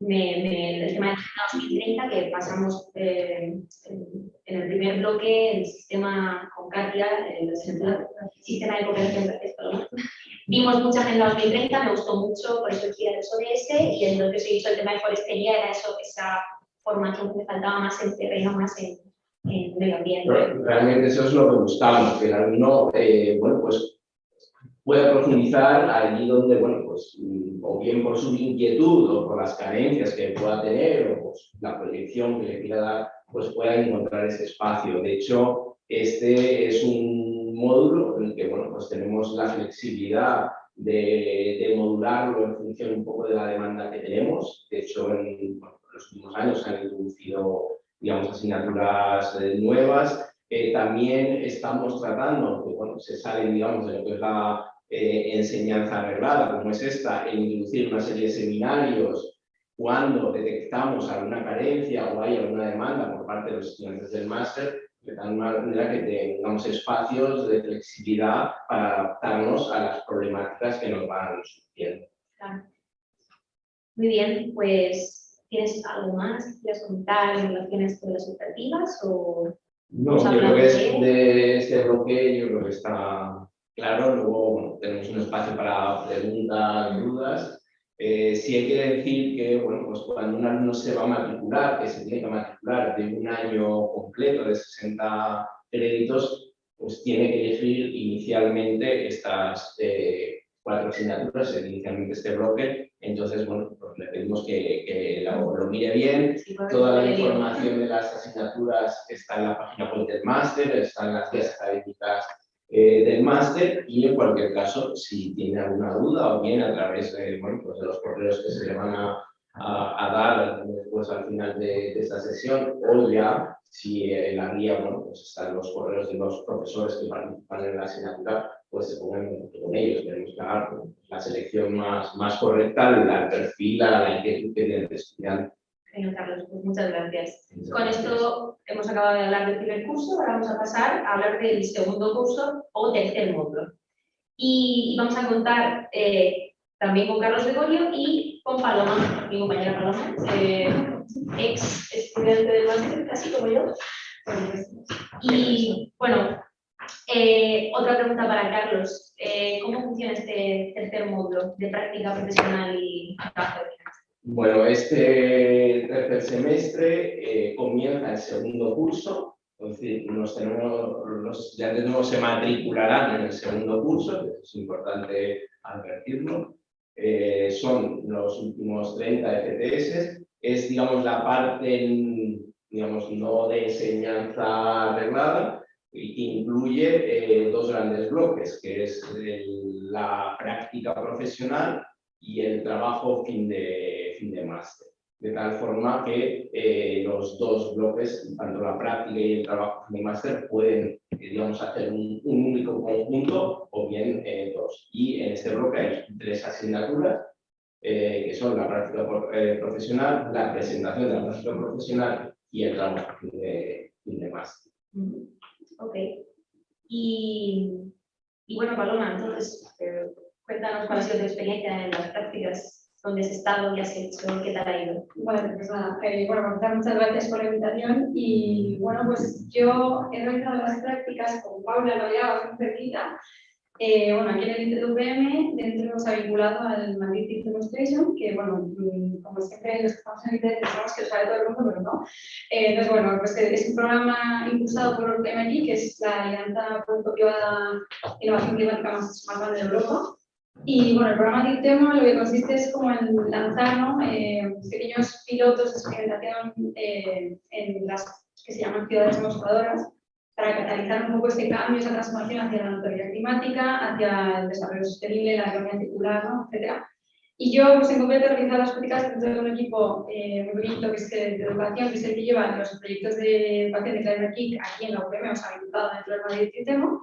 el tema de 2030, que pasamos eh, en, el primer bloque, el sistema con Katia, el, sistema de cooperación Vimos mucha agenda 2030, me gustó mucho, por eso decía el ODS, y en lo que os he dicho, el tema de forestería era eso, esa formación que me faltaba más en terreno, más en, en medio ambiente. realmente eso es lo que buscamos, que el alumno, eh, bueno, pues pueda profundizar allí donde, bueno, pues, o bien por su inquietud o por las carencias que pueda tener o pues, la proyección que le quiera dar, pues pueda encontrar ese espacio. De hecho, este es un módulo en el que, bueno, pues tenemos la flexibilidad de, de modularlo en función un poco de la demanda que tenemos. De hecho, en, los últimos años se han introducido, digamos, asignaturas eh, nuevas. Eh, también estamos tratando, que bueno, se salen, digamos, de lo que es la eh, enseñanza arreglada, como es esta, en introducir una serie de seminarios cuando detectamos alguna carencia o hay alguna demanda por parte de los estudiantes del máster, de tal manera que tengamos espacios de flexibilidad para adaptarnos a las problemáticas que nos van surgiendo. Muy bien, pues ¿tienes algo más que quieras contar en relación a esto de las expectativas? O... No, yo creo que es de este bloque, yo creo que está claro, luego tenemos un espacio para preguntas, dudas. Eh, sí hay que decir que bueno, pues cuando un alumno se va a matricular, que se tiene que matricular de un año completo de 60 créditos, pues tiene que elegir inicialmente estas eh, cuatro asignaturas, inicialmente este bloque. Entonces, bueno, pues le pedimos que, que lo, lo, mire bien. Toda la información de las asignaturas está en la página web del máster, está en las guías académicas eh, del máster y en cualquier caso, si tiene alguna duda o bien a través de, bueno, pues de los correos que se le van a, a, dar después al final de, esta sesión o ya si en la guía bueno, pues están los correos de los profesores que participan en la asignatura, pues se pongan con ellos. Tenemos que dar la selección más, más correcta, la perfil, la inquietud que tiene el estudiante. Carlos, pues muchas gracias. Con esto hemos acabado de hablar del primer curso, ahora vamos a pasar a hablar del segundo curso o tercer módulo. Y, vamos a contar eh, también con Carlos Gregorio y con Paloma, mi compañera Paloma, eh, ex estudiante del máster, casi como yo. Y bueno, eh, otra pregunta para Carlos. ¿Cómo funciona este tercer módulo de práctica profesional y trabajo bueno, este tercer semestre eh, comienza el segundo curso, entonces nos tenemos, los estudiantes nuevos se matricularán en el segundo curso, es importante advertirlo. Eh, son los últimos 30 FTS, es digamos la parte digamos, no de enseñanza arreglada, que incluye eh, dos grandes bloques, que es la práctica profesional y el trabajo fin de, fin de máster. De tal forma que eh, los dos bloques, tanto la práctica y el trabajo fin de máster, pueden digamos, hacer un, único conjunto o bien eh, dos. Y en este bloque hay tres asignaturas, que son la práctica profesional, la presentación de la práctica profesional y el trabajo de, de máster. Ok. Y, y bueno, Paloma, entonces Cuéntanos cuál ha sido tu experiencia en las prácticas, dónde has estado, qué has hecho, qué tal ha ido. Bueno, pues nada, eh, bueno, muchas gracias por la invitación y bueno, pues yo he realizado las prácticas con Paula, lo llevaba muy cerquita, eh, bueno, aquí en el ITVM, dentro nos ha vinculado al Madrid Teaching Station, que bueno, mm, como siempre los que estamos en ITV pensamos que lo sabe todo el mundo, pero no. Eh, entonces, bueno, pues es un programa impulsado por MIT, que es la alianza público-privada Innovación Climática más, más grande de Europa. Y bueno, el programa de tema lo que consiste es como en lanzar ¿no? eh, pequeños pilotos de experimentación eh, en las que se llaman ciudades demostradoras para catalizar un poco este cambio, esa transformación hacia la neutralidad climática, hacia el desarrollo sostenible, la economía circular, ¿no? etc. Y yo, pues, en concreto, he realizado las prácticas dentro de un equipo eh, muy bonito que es de educación, que es el que lleva los proyectos de educación de Climate Kick aquí en la UPM, o sea, imputado dentro del Madrid Sistema.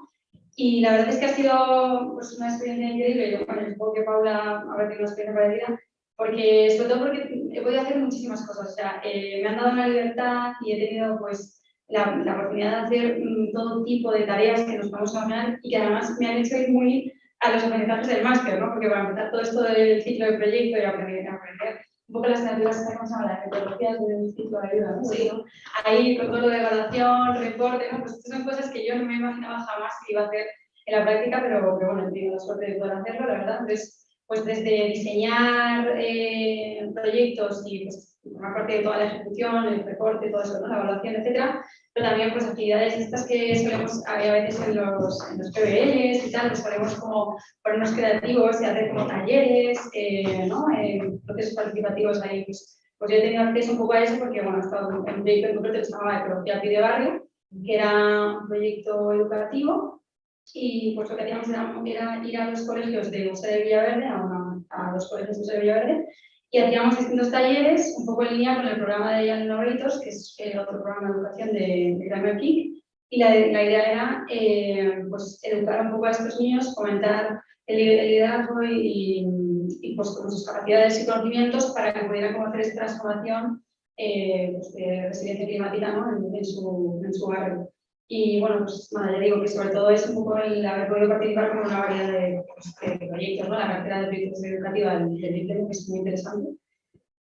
Y la verdad es que ha sido pues, una experiencia increíble. Yo, bueno, supongo que Paula habrá tenido una experiencia parecida. porque, sobre todo porque he podido hacer muchísimas cosas, o sea, eh, me han dado la libertad y he tenido pues la, la oportunidad de hacer mm, todo tipo de tareas que nos a hablar y que además me han hecho ir muy a los aprendizajes del máster, ¿no? Porque para empezar todo esto del ciclo de proyecto y aprender, aprender poco las asignaturas que se las metodologías del ciclo de ayuda, ¿no? Sí. Ahí con todo lo de evaluación, reporte, ¿no? Pues son cosas que yo no me imaginaba jamás que iba a hacer en la práctica, pero que bueno, he tenido la suerte de poder hacerlo, la verdad. Entonces, pues desde diseñar eh, proyectos y pues una parte de toda la ejecución, el reporte, todo eso, ¿no? la evaluación, etcétera, pero también pues actividades estas que solemos a veces en los, en los PBLs y tal, pues solemos como ponernos creativos y hacer como talleres, eh, ¿no? En procesos participativos ahí, pues, pues yo he tenido acceso un poco a eso porque, bueno, he estado en un proyecto en concreto que se llamaba Ecología Pide Barrio, que era un proyecto educativo y pues lo que hacíamos era, ir a los colegios de José de Villaverde, a, a los colegios de José de Villaverde, y hacíamos distintos talleres, un poco en línea con el programa de Jan Novritos, que es el otro programa de educación de, de Grammar Kick, y la, la idea era eh, pues, educar un poco a estos niños, fomentar el, liderazgo y, y, pues, con sus capacidades y conocimientos para que pudieran hacer esta transformación eh, pues, de residencia climática ¿no? en, en, su, en su barrio. Y bueno, pues nada, ya digo que sobre todo es un poco el haber podido participar con una variedad de, pues, de proyectos, ¿no? La cartera de proyectos educativa del, del que es muy interesante.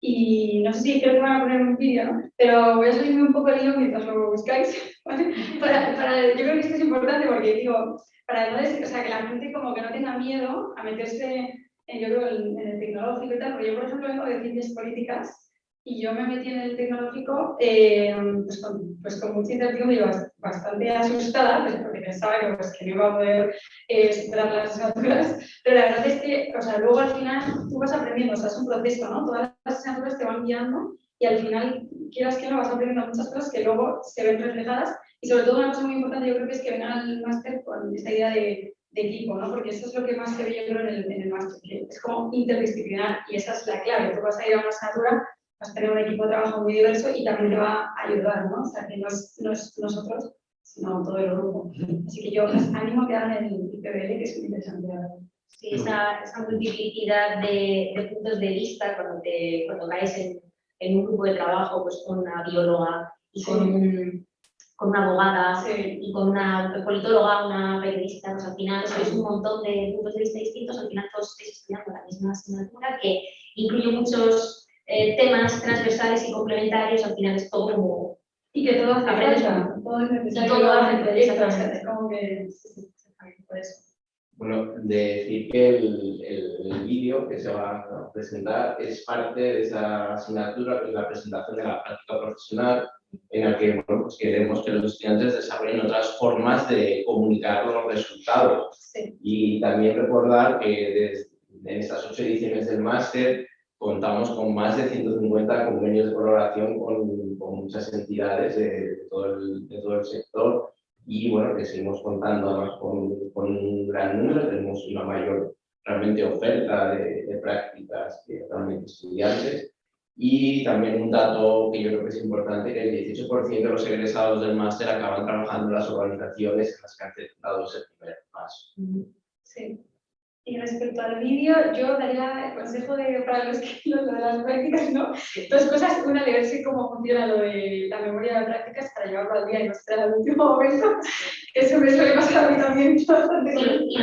Y no sé si creo que van a poner un vídeo, ¿no? Pero voy a salirme un poco el hilo mientras lo buscáis. ¿vale? Para, para, yo creo que esto es importante porque digo, para o sea, que la gente como que no tenga miedo a meterse, en, yo creo, en, en el tecnológico y tal, porque yo, por ejemplo, vengo de ciencias políticas y yo me metí en el tecnológico eh, pues, con, pues, con mucha incertidumbre y bastante asustada, pues, pensaba que, pues, que no iba a poder eh, superar las asignaturas, pero la verdad es que o sea, luego al final tú vas aprendiendo, o sea, es un proceso, ¿no? Todas las asignaturas te van guiando y al final, quieras que no, vas aprendiendo muchas cosas que luego se ven reflejadas y sobre todo una cosa muy importante yo creo que es que vengan al máster con esta idea de, de, equipo, ¿no? Porque eso es lo que más se ve yo creo en el, en el máster, que es como interdisciplinar y esa es la clave, tú vas a ir a una asignatura vas a tener un equipo de trabajo muy diverso y también te va a ayudar, ¿no? O sea, que no es, no es nosotros, sino todo el grupo. Así que yo les animo a que hagan el IPBL, que es muy interesante. Sí, esa, esa multiplicidad de, de, puntos de vista cuando, te, cuando caes en, en, un grupo de trabajo pues, con una bióloga y con, un, con una abogada sí. y con una politóloga, una periodista, pues al final sois un montón de puntos de vista distintos, al final todos estáis estudiando la misma asignatura que incluye muchos eh, temas transversales y complementarios, al final es todo como... Y que todo hace falta, todo es como que... Por eso. Bueno, de decir que el, el, el vídeo que se va a presentar es parte de esa asignatura, que es la presentación de la práctica profesional, en la que bueno, pues queremos que los estudiantes desarrollen otras formas de comunicar los resultados. Sí. Y también recordar que desde, en estas ocho ediciones del máster contamos con más de 150 convenios de colaboración con, con muchas entidades de, todo el, de, todo el, sector y bueno, que seguimos contando además con, con, un gran número, tenemos una mayor realmente oferta de, de prácticas que realmente estudiantes y también un dato que yo creo que es importante, que el 18% de los egresados del máster acaban trabajando en las organizaciones en las que han tenido ese primer paso. Sí. Y respecto al vídeo, yo daría el consejo de, para los que lo de las prácticas, ¿no? Dos cosas. Una, de ver si cómo funciona lo de la memoria de las prácticas para llevarlo al día y no esperar al último momento. Eso me suele pasar a mí también. Y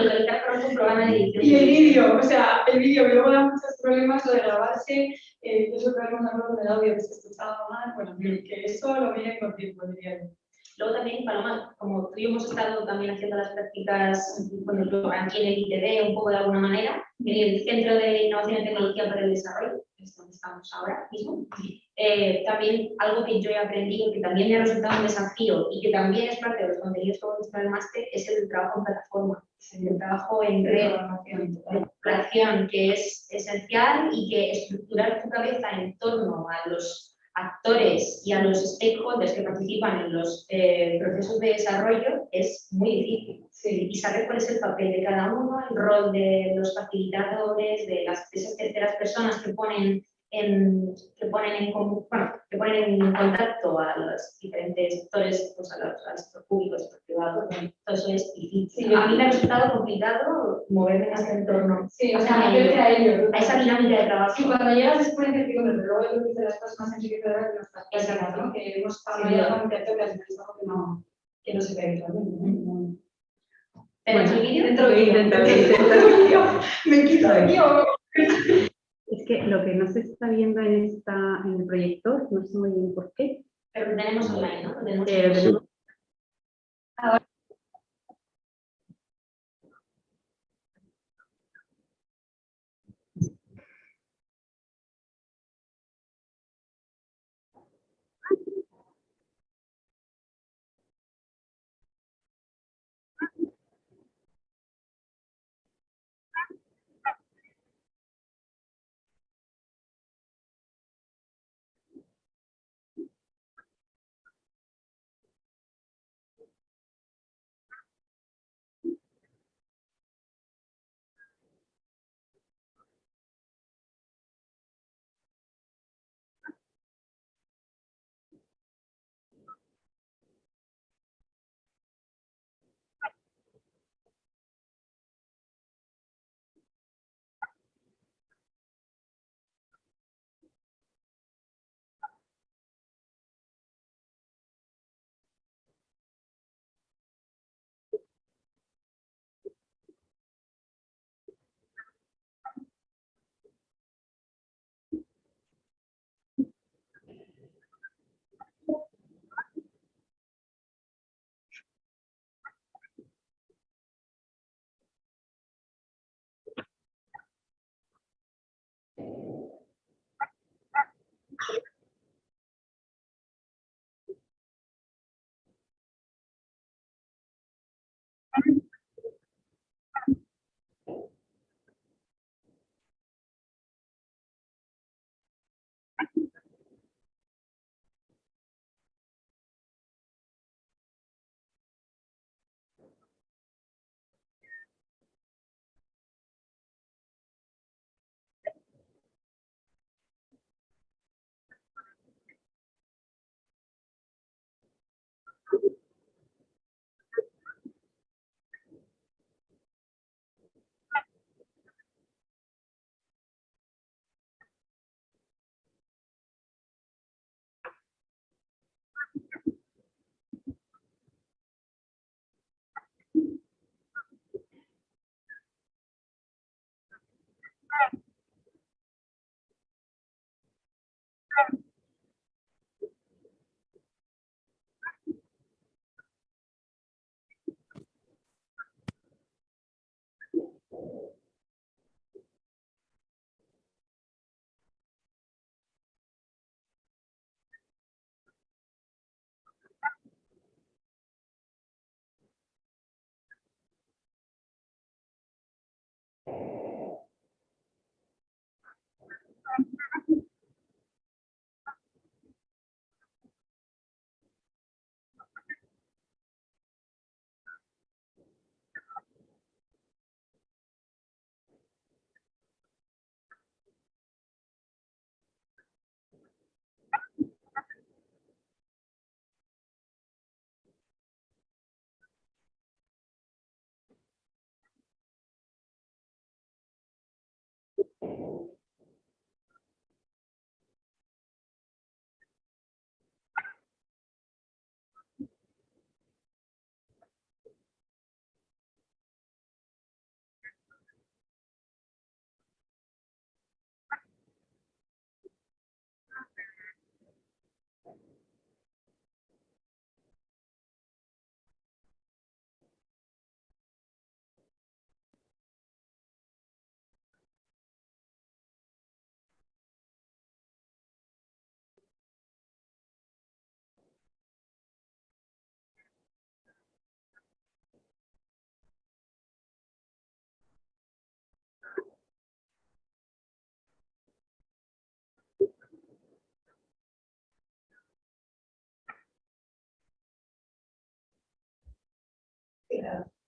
con un programa de edición. Y el vídeo, o sea, el vídeo que luego da muchos problemas, lo de grabarse, eh, yo que un error con el audio que se escuchaba mal, bueno, que eso lo miren con tiempo, diría yo. Luego también, Paloma, como tú y yo hemos estado también haciendo las prácticas bueno, aquí en el ITD, un poco de alguna manera, en el Centro de Innovación y Tecnología para el Desarrollo, que es donde estamos ahora mismo, eh, también algo que yo he aprendido, que también me ha resultado un desafío y que también es parte de los contenidos que vamos a el máster, es el trabajo en plataforma, el trabajo en red, en que es esencial y que estructurar tu cabeza en torno a los actores y a los stakeholders que participan en los eh, procesos de desarrollo es muy difícil. Sí. Y saber cuál es el papel de cada uno, el rol de los facilitadores, de las, de esas terceras personas que ponen em, que, ponen en, bueno, que ponen en contacto a los diferentes sectores, pues a los, al sector público, al sector privado, bueno, todo eso es difícil. Sí. A mí me ha resultado complicado moverme en ese entorno, Sí, o sea, a ello. a esa dinámica de trabajo. Sí, cuando llegas después de incertidumbre, pero luego yo creo que de las cosas más enriquecedoras de prácticas, ¿no? Que hemos y es algo que no, que no se ve habitualmente, ¿no? ¿Tenemos el vídeo? Dentro. Me quito de aquí o que lo que no se está viendo en, esta, en el proyector, no sé muy bien por qué, Pero tenemos online, ¿no? Lo tenemos pero online.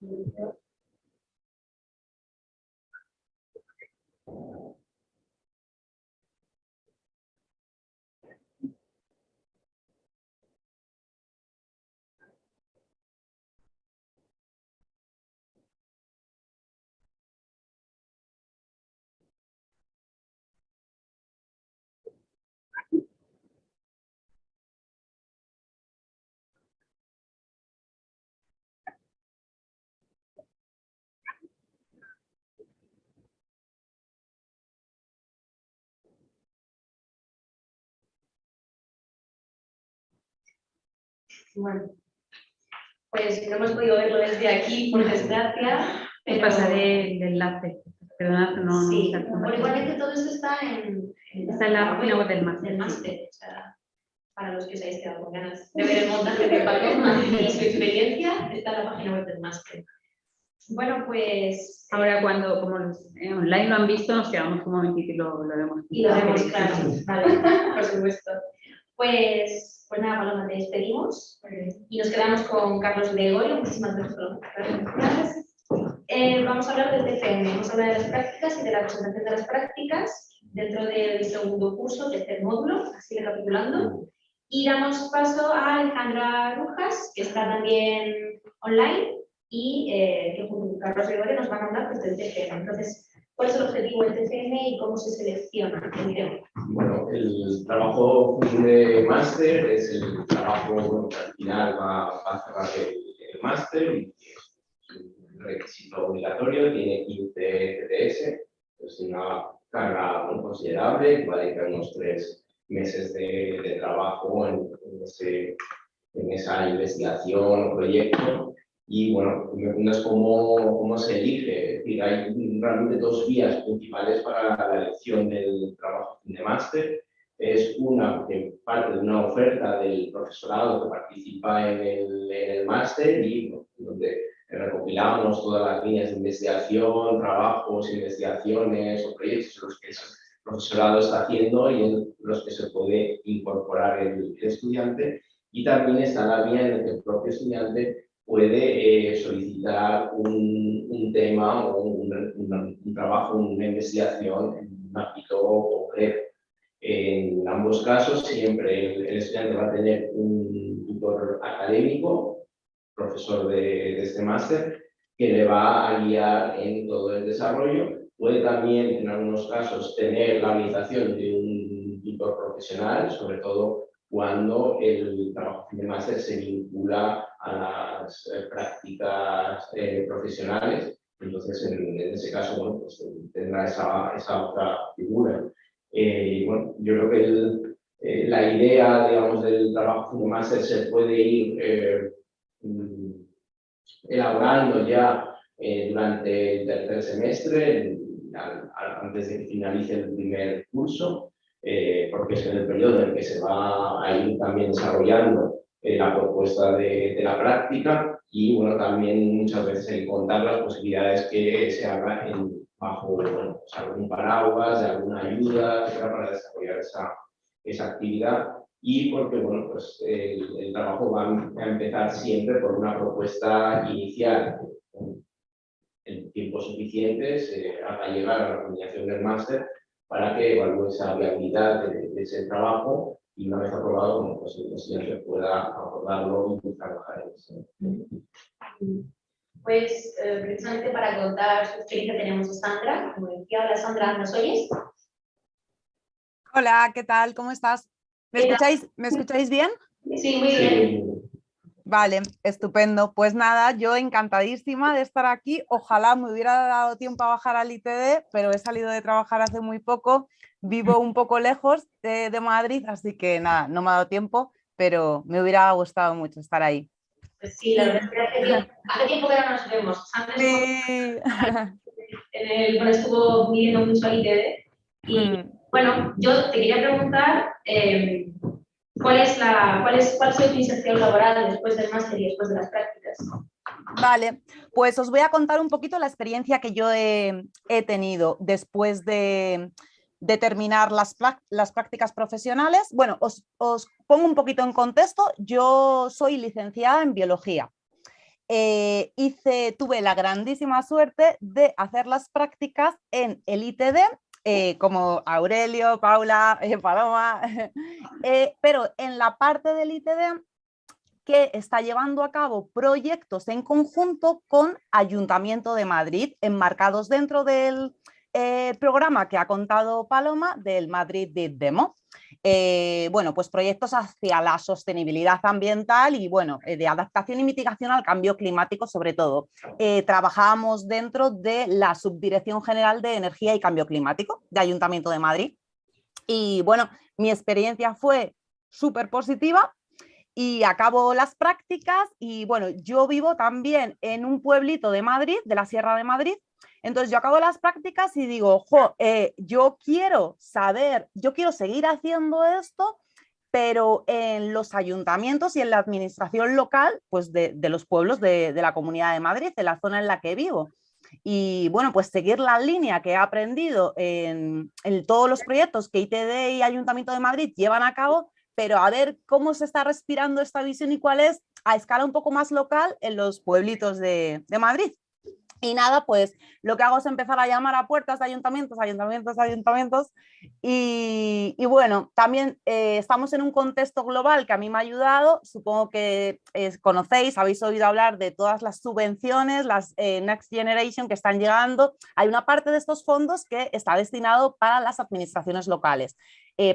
Gracias. Bueno, pues no hemos podido verlo desde aquí, por desgracia. Te pero- pasaré el enlace. Perdona, que no, no Sí, bueno, igualmente todo esto está en, Está en la página web del máster. del máster, o sea, para los que os hayáis quedado con ganas de ver el montaje de Paloma y su experiencia, está en la página web del máster. Bueno, pues Ahora cuando, como los, eh, online lo han visto, nos quedamos un momentito y lo, lo vemos. Y lo vemos, claro, vale, por supuesto. Pues, pues nada, Paloma, te despedimos y nos quedamos con Carlos Gregorio. Muchísimas gracias. Eh, vamos a hablar del TFM, vamos a hablar de las prácticas y de la presentación de las prácticas dentro del segundo curso, tercer módulo, así recapitulando. Y damos paso a Alejandra Rujas, que está también online y eh, que junto con Carlos Gregorio nos van a hablar pues, del TFM. Entonces, ¿Cuál es el objetivo del TCM y cómo se selecciona? Bueno, el trabajo de máster es el trabajo que al final va, a cerrar el, el máster y es un requisito obligatorio, tiene 15 TTS, es una carga muy considerable, va a dedicar unos tres meses de, trabajo en esa investigación o proyecto. Y bueno, me preguntas cómo, cómo se elige. Es decir, hay realmente dos vías principales para la elección del trabajo de máster. Es una parte de una oferta del profesorado que participa en el, el máster y donde recopilamos todas las líneas de investigación, trabajos, investigaciones o proyectos los que el profesorado está haciendo y en los que se puede incorporar el, el estudiante. Y también está la vía en la que el propio estudiante puede eh, solicitar un, un tema o un, un- un trabajo, una investigación en un ámbito concreto. En ambos casos, siempre el, el estudiante va a tener un tutor académico, profesor de, de este máster, que le va a guiar en todo el desarrollo. Puede también, en algunos casos, tener la habilitación de un tutor profesional, sobre todo cuando el trabajo de máster se vincula a las eh, prácticas eh, profesionales. Entonces, en, ese caso, bueno, pues tendrá esa, esa otra figura. Eh, bueno, yo creo que el- eh, la idea, digamos, del trabajo de máster se puede ir eh, mm, elaborando ya eh, durante el tercer semestre, antes de que finalice el primer curso, eh, porque es en el periodo en el que se va a ir también desarrollando eh, la propuesta de, de la práctica y bueno, también muchas veces el contar las posibilidades que se haga en, bajo bueno, pues, algún paraguas, de alguna ayuda, etcétera, para desarrollar esa, esa actividad. Y porque bueno, pues, el, el trabajo va a empezar siempre por una propuesta inicial con el tiempo suficiente se haga llegar a la coordinación del máster para que evalúe esa viabilidad de, de ese trabajo y una vez aprobado, bueno, pues el pueda abordarlo y trabajar en eso. Pues eh, precisamente para contar su experiencia tenemos a Sandra. Como decía, hola Sandra, ¿nos oyes? Hola, ¿qué tal? ¿Cómo estás? ¿Me escucháis, ¿me escucháis bien? Sí, muy bien. Sí, Vale, estupendo. Pues nada, yo encantadísima de estar aquí. Ojalá me hubiera dado tiempo a bajar al ITD, pero he salido de trabajar hace muy poco. Vivo un poco lejos de, de Madrid, así que nada, no me ha dado tiempo, pero me hubiera gustado mucho estar ahí. Pues sí, la verdad es que hace tiempo, hace tiempo que no nos vemos. Sandra estuvo, Sí. en el, bueno, estuvo viviendo mucho al ITD y Mm. bueno, yo te quería preguntar eh, ¿cuál, es la, cuál, es, cuál tu inserción laboral después del máster y después de las prácticas. Vale, pues os voy a contar un poquito la experiencia que yo he, tenido después de, terminar las, las prácticas profesionales. Bueno, os, os pongo un poquito en contexto. Yo soy licenciada en biología. Eh, hice, tuve la grandísima suerte de hacer las prácticas en el ITD, eh, como Aurelio, Paula, eh, Paloma, eh, pero en la parte del ITD que está llevando a cabo proyectos en conjunto con Ayuntamiento de Madrid, enmarcados dentro del programa que ha contado Paloma del Madrid Demo. Eh, bueno, pues proyectos hacia la sostenibilidad ambiental y bueno, eh, de adaptación y mitigación al cambio climático sobre todo. Eh, trabajábamos dentro de la Subdirección General de Energía y Cambio Climático de Ayuntamiento de Madrid. Y bueno, mi experiencia fue súper positiva y acabo las prácticas y bueno, yo vivo también en un pueblito de Madrid, de la Sierra de Madrid, entonces yo acabo las prácticas y digo, eh, yo quiero saber, yo quiero seguir haciendo esto, pero en los ayuntamientos y en la administración local pues de, los pueblos de, la Comunidad de Madrid, de la zona en la que vivo. Y bueno, pues seguir la línea que he aprendido en, en todos los proyectos que ITD y Ayuntamiento de Madrid llevan a cabo, pero a ver cómo se está respirando esta visión y cuál es a escala un poco más local en los pueblitos de, de Madrid. Y nada, pues lo que hago es empezar a llamar a puertas ayuntamientos, ayuntamientos, ayuntamientos. Y, bueno, también eh, estamos en un contexto global que a mí me ha ayudado. Supongo que eh, conocéis, habéis oído hablar de todas las subvenciones, las eh, Next Generation que están llegando. Hay una parte de estos fondos que está destinado para las administraciones locales.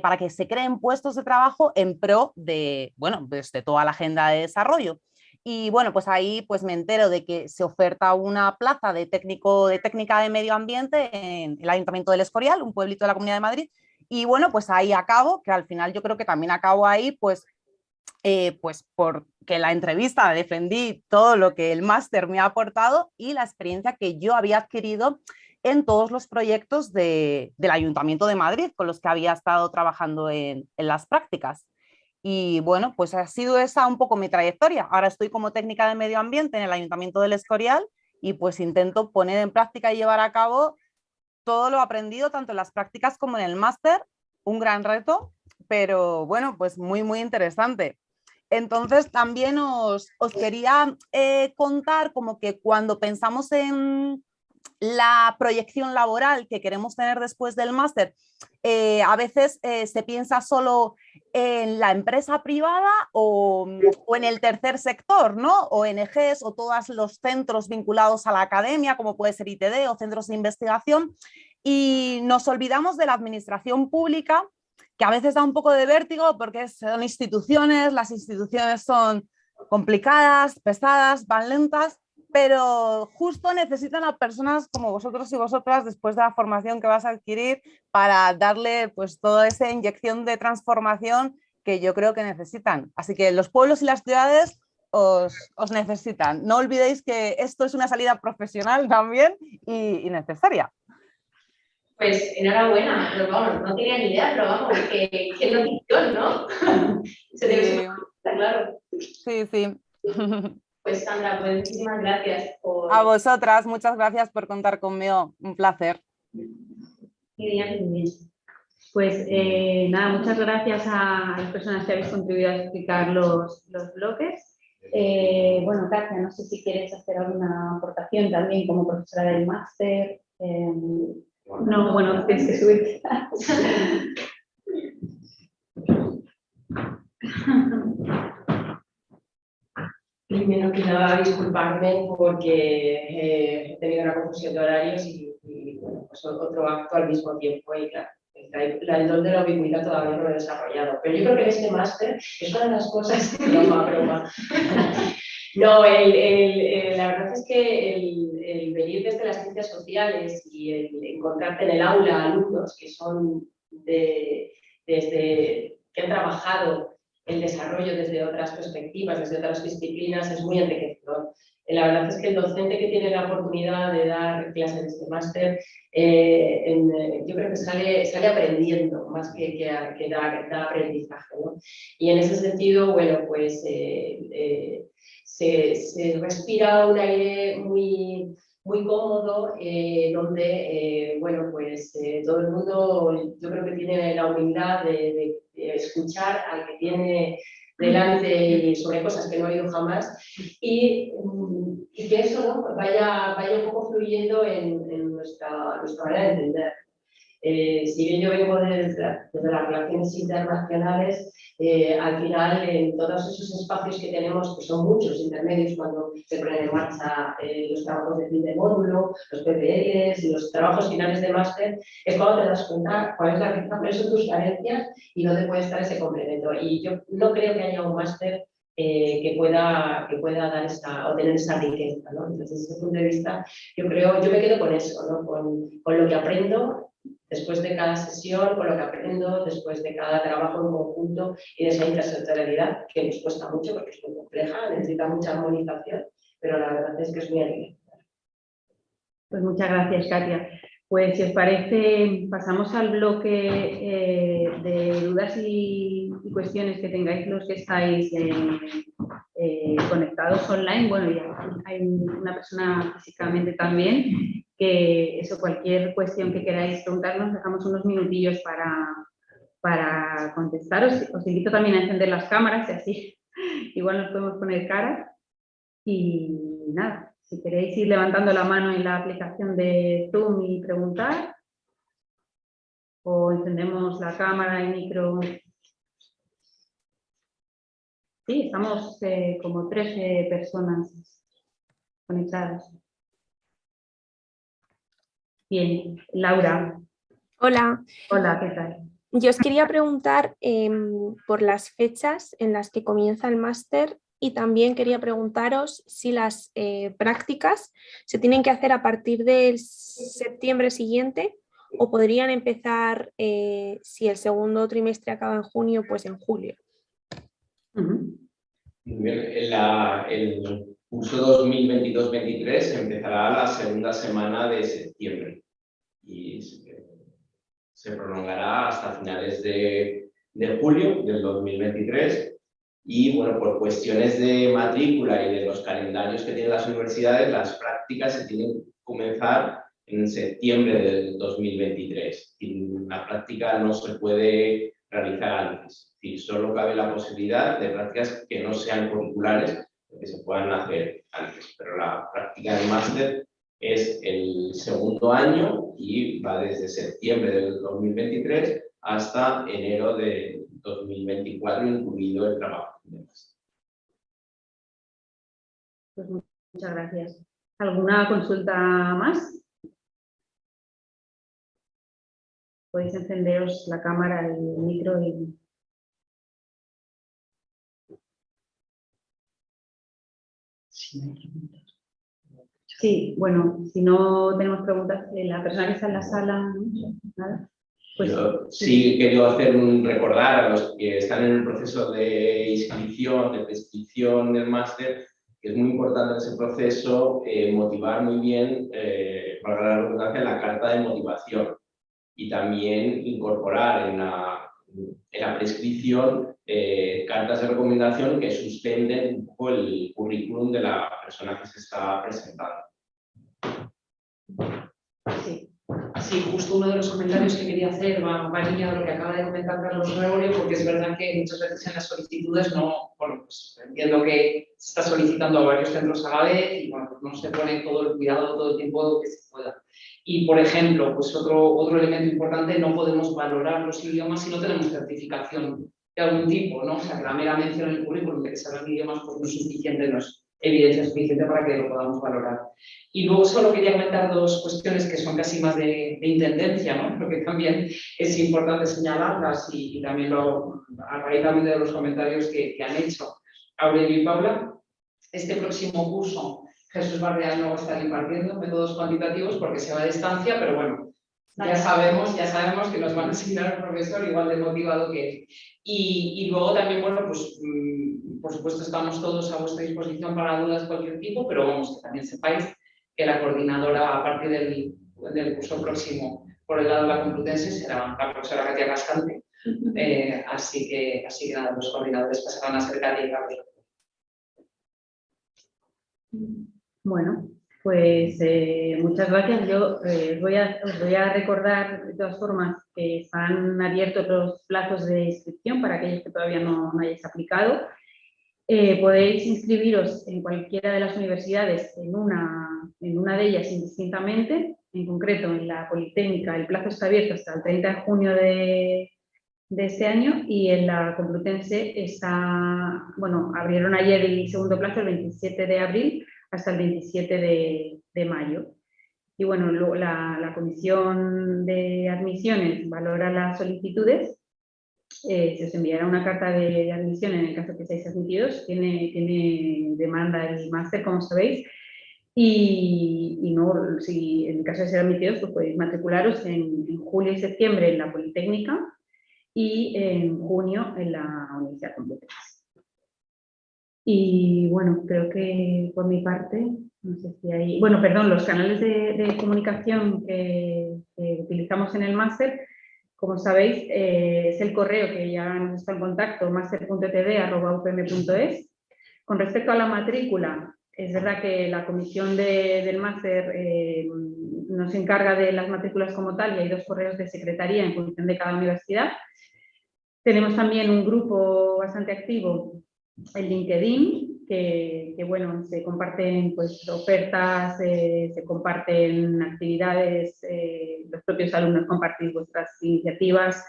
para que se creen puestos de trabajo en pro de, bueno, pues de toda la agenda de desarrollo. Y bueno, pues ahí pues me entero de que se oferta una plaza de técnico de técnica de medio ambiente en el Ayuntamiento del Escorial, un pueblito de la Comunidad de Madrid. Y bueno, pues ahí acabo, que al final yo creo que también acabo ahí, pues, eh, pues porque la entrevista defendí todo lo que el máster me ha aportado y la experiencia que yo había adquirido en todos los proyectos del Ayuntamiento de Madrid con los que había estado trabajando en, en las prácticas. Y bueno, pues ha sido esa un poco mi trayectoria. Ahora estoy como técnica de medio ambiente en el Ayuntamiento del Escorial y pues intento poner en práctica y llevar a cabo todo lo aprendido tanto en las prácticas como en el máster. Un gran reto, pero bueno, pues muy, muy interesante. Entonces también os, os quería eh, contar como que cuando pensamos en la proyección laboral que queremos tener después del máster, eh, a veces eh, se piensa solo en la empresa privada o, en el tercer sector, ¿no? ONGs o todos los centros vinculados a la academia, como puede ser ITD o centros de investigación, y nos olvidamos de la administración pública, que a veces da un poco de vértigo porque son instituciones, las instituciones son complicadas, pesadas, van lentas, pero justo necesitan a personas como vosotros y vosotras después de la formación que vas a adquirir para darle pues toda esa inyección de transformación que yo creo que necesitan. Así que los pueblos y las ciudades os, necesitan. No olvidéis que esto es una salida profesional también y, necesaria. Pues enhorabuena, pero vamos, no tenía ni idea, pero vamos, que, que notición, ¿no? Se debe ser claro. Sí, sí. Pues Sandra, pues muchísimas gracias por... A vosotras, muchas gracias por contar conmigo, un placer. Pues eh, nada, muchas gracias a las personas que habéis contribuido a explicar los, los bloques. Eh, bueno, Katia, no sé si quieres hacer alguna aportación también como profesora del máster. Eh, no, bueno, tienes que subir. Primero que nada, disculparme porque eh, he tenido una confusión de horarios y, pues otro acto al mismo tiempo. Y claro, el don de la ubicuidad todavía no lo he desarrollado. Pero yo creo que en este máster es una de las cosas. broma, broma. No, el, la verdad es que el, venir desde las ciencias sociales y el encontrarte en el aula alumnos que son de, desde que han trabajado el desarrollo desde otras perspectivas, desde otras disciplinas, es muy enriquecedor. La verdad es que el docente que tiene la oportunidad de dar clases de este máster, eh, eh, yo creo que sale, sale aprendiendo más que, que, da, aprendizaje. Y en ese sentido, bueno, pues eh, se, se, respira un aire muy, muy cómodo, donde, bueno, pues todo el mundo yo creo que tiene la humildad de escuchar al que tiene delante sobre cosas que no ha oído jamás y, y que eso ¿no? vaya, vaya un poco fluyendo en, en nuestra, nuestra manera de entender. Eh, si bien yo vengo desde, desde las relaciones internacionales, eh, al final en todos esos espacios que tenemos, que son muchos intermedios cuando se ponen en marcha eh, los trabajos de fin de módulo, los PPLs, los trabajos finales de máster, es cuando te das cuenta cuál es la riqueza, cuáles son tus carencias y dónde puede estar ese complemento. Y yo no creo que haya un máster que, pueda, que pueda dar esta, o tener esa riqueza. ¿no? Entonces, desde ese punto de vista, yo creo, yo me quedo con eso, ¿no? con, con lo que aprendo después de cada sesión, con lo que aprendo, después de cada trabajo en conjunto y de esa intersectorialidad que nos cuesta mucho porque es muy compleja, necesita mucha armonización, pero la verdad es que es muy alegre. Pues muchas gracias, Katia. Pues si os parece, pasamos al bloque eh, de dudas y, cuestiones que tengáis los que estáis eh, conectados online. Bueno, ya hay una persona físicamente también, que eso, cualquier cuestión que queráis preguntarnos, dejamos unos minutillos para, para contestaros. Os invito también a encender las cámaras y así igual nos podemos poner cara. Y nada, si queréis ir levantando la mano en la aplicación de Zoom y preguntar, o encendemos la cámara y micro. Sí, estamos eh, como 13 personas conectadas. Bien, Laura. Hola. Hola, ¿qué tal? Yo os quería preguntar em, por las fechas en las que comienza el máster y también quería preguntaros si las eh, prácticas se tienen que hacer a partir del septiembre siguiente o podrían empezar, eh, si el segundo trimestre acaba en junio, pues en julio. el curso 2022-23 empezará la segunda semana de septiembre y se prolongará hasta finales de, de julio del 2023 y bueno, por cuestiones de matrícula y de los calendarios que tienen las universidades, las prácticas se tienen que comenzar en septiembre del 2023. Y la práctica no se puede realizar antes. Y solo cabe la posibilidad de prácticas que no sean curriculares, que se puedan hacer antes. Pero la práctica del máster es el segundo año y va desde septiembre del 2023 hasta enero de 2024, incluido el trabajo. Pues muchas gracias. ¿Alguna consulta más? Podéis encenderos la cámara, el micro y... Sí, bueno, si no tenemos preguntas, eh, la persona que está en la sala, ¿Nada? Pues, sí quiero hacer un recordar a los que están en el proceso de inscripción, de prescripción del máster, que es muy importante ese proceso eh, motivar muy bien, eh, para la redundancia, la carta de motivación y también incorporar en la, en la prescripción eh, cartas de recomendación que suspenden un poco el currículum de la persona que se está presentando. Sí. Sí, justo uno de los comentarios que quería hacer va, va alineado lo que acaba de comentar Carlos Gregorio, porque es verdad que muchas veces en las solicitudes no, bueno, pues entiendo que se está solicitando a varios centros a la vez y bueno, pues no se pone todo el cuidado todo el tiempo que se pueda. Y, por ejemplo, pues otro, otro elemento importante, no podemos valorar los idiomas si no tenemos certificación de algún tipo, ¿no? O sea, que la mera mención en el currículum de que se hablan idiomas pues no es suficiente, no es evidencia suficiente para que lo podamos valorar. Y luego solo quería comentar dos cuestiones que son casi más de, intendencia, ¿no? Pero que también es importante señalarlas y, también lo, a raíz también de los comentarios que, han hecho Aurelio y Paula. Este próximo curso Jesús Barreal no va a estar impartiendo métodos cuantitativos porque se va a distancia, pero bueno, ya sabemos, ya sabemos que nos van a asignar un profesor igual de motivado que él. Y, y luego también, bueno, pues mm, por supuesto estamos todos a vuestra disposición para dudas de cualquier tipo, pero vamos, que también sepáis que la coordinadora a partir del, del curso próximo por el lado de la Complutense será la profesora Katia Cascante. Eh, así, que, así que nada, los coordinadores pasarán a ser Katia y Gabriel. Bueno, pues eh, muchas gracias. Yo eh, os voy a recordar de todas formas que están abiertos los plazos de inscripción para aquellos que todavía no, no hayáis aplicado. Eh, podéis inscribiros en cualquiera de las universidades, en una, en una de ellas indistintamente, en concreto en la Politécnica el plazo está abierto hasta el 30 de junio de, de este año y en la Complutense está, bueno, abrieron ayer el segundo plazo, el 27 de abril, hasta el 27 de, de mayo. Y bueno, la, la, comisión de admisiones valora las solicitudes, eh, se os enviará una carta de, admisión en el caso que seáis admitidos, tiene, tiene demanda el máster, como sabéis, Y, y, no, si en caso de ser admitidos, pues podéis matricularos en, en, julio y septiembre en la Politécnica y en junio en la Universidad Complutense. Y bueno, creo que por mi parte, no sé si hay... Bueno, perdón, los canales de, comunicación que, utilizamos en el máster, como sabéis, eh, es el correo que ya nos está en contacto, master.td.upm.es. Con respecto a la matrícula, es verdad que la comisión de, del máster eh, nos encarga de las matrículas como tal y hay dos correos de secretaría en función de cada universidad. Tenemos también un grupo bastante activo en LinkedIn, que, bueno, se comparten pues, ofertas, eh, se comparten actividades, eh, los propios alumnos compartís vuestras iniciativas,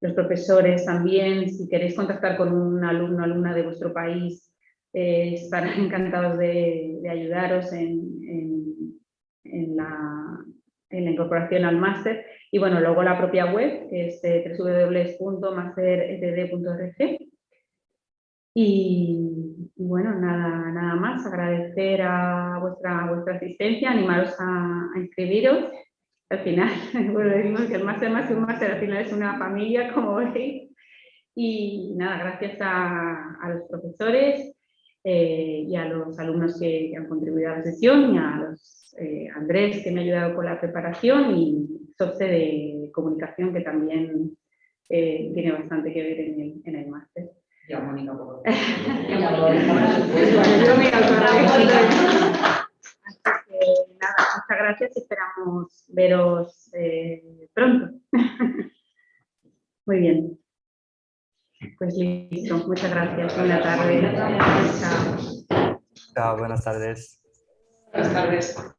los profesores también, si queréis contactar con un alumno o alumna de vuestro país, eh, estarán encantados de, ayudaros en, la, incorporación al máster. Y bueno, luego la propia web, que es www.masteretd.org. Y, y, bueno, nada, nada más, agradecer a vuestra, vuestra asistencia, animaros a, inscribiros. Al final, bueno, decimos que el máster más que un máster, al final es una familia, como veis. Y nada, gracias a, los profesores, eh, y a los alumnos que, han contribuido a la sesión y a los, eh, Andrés que me ha ayudado con la preparación y Soce de comunicación que también eh, tiene bastante que ver en el máster. Y a Mónica por nada, muchas gracias y esperamos veros eh, pronto. Muy bien. Pues listo, muchas gracias. Buenas tardes. Chao. Chao, buenas tardes. Buenas tardes.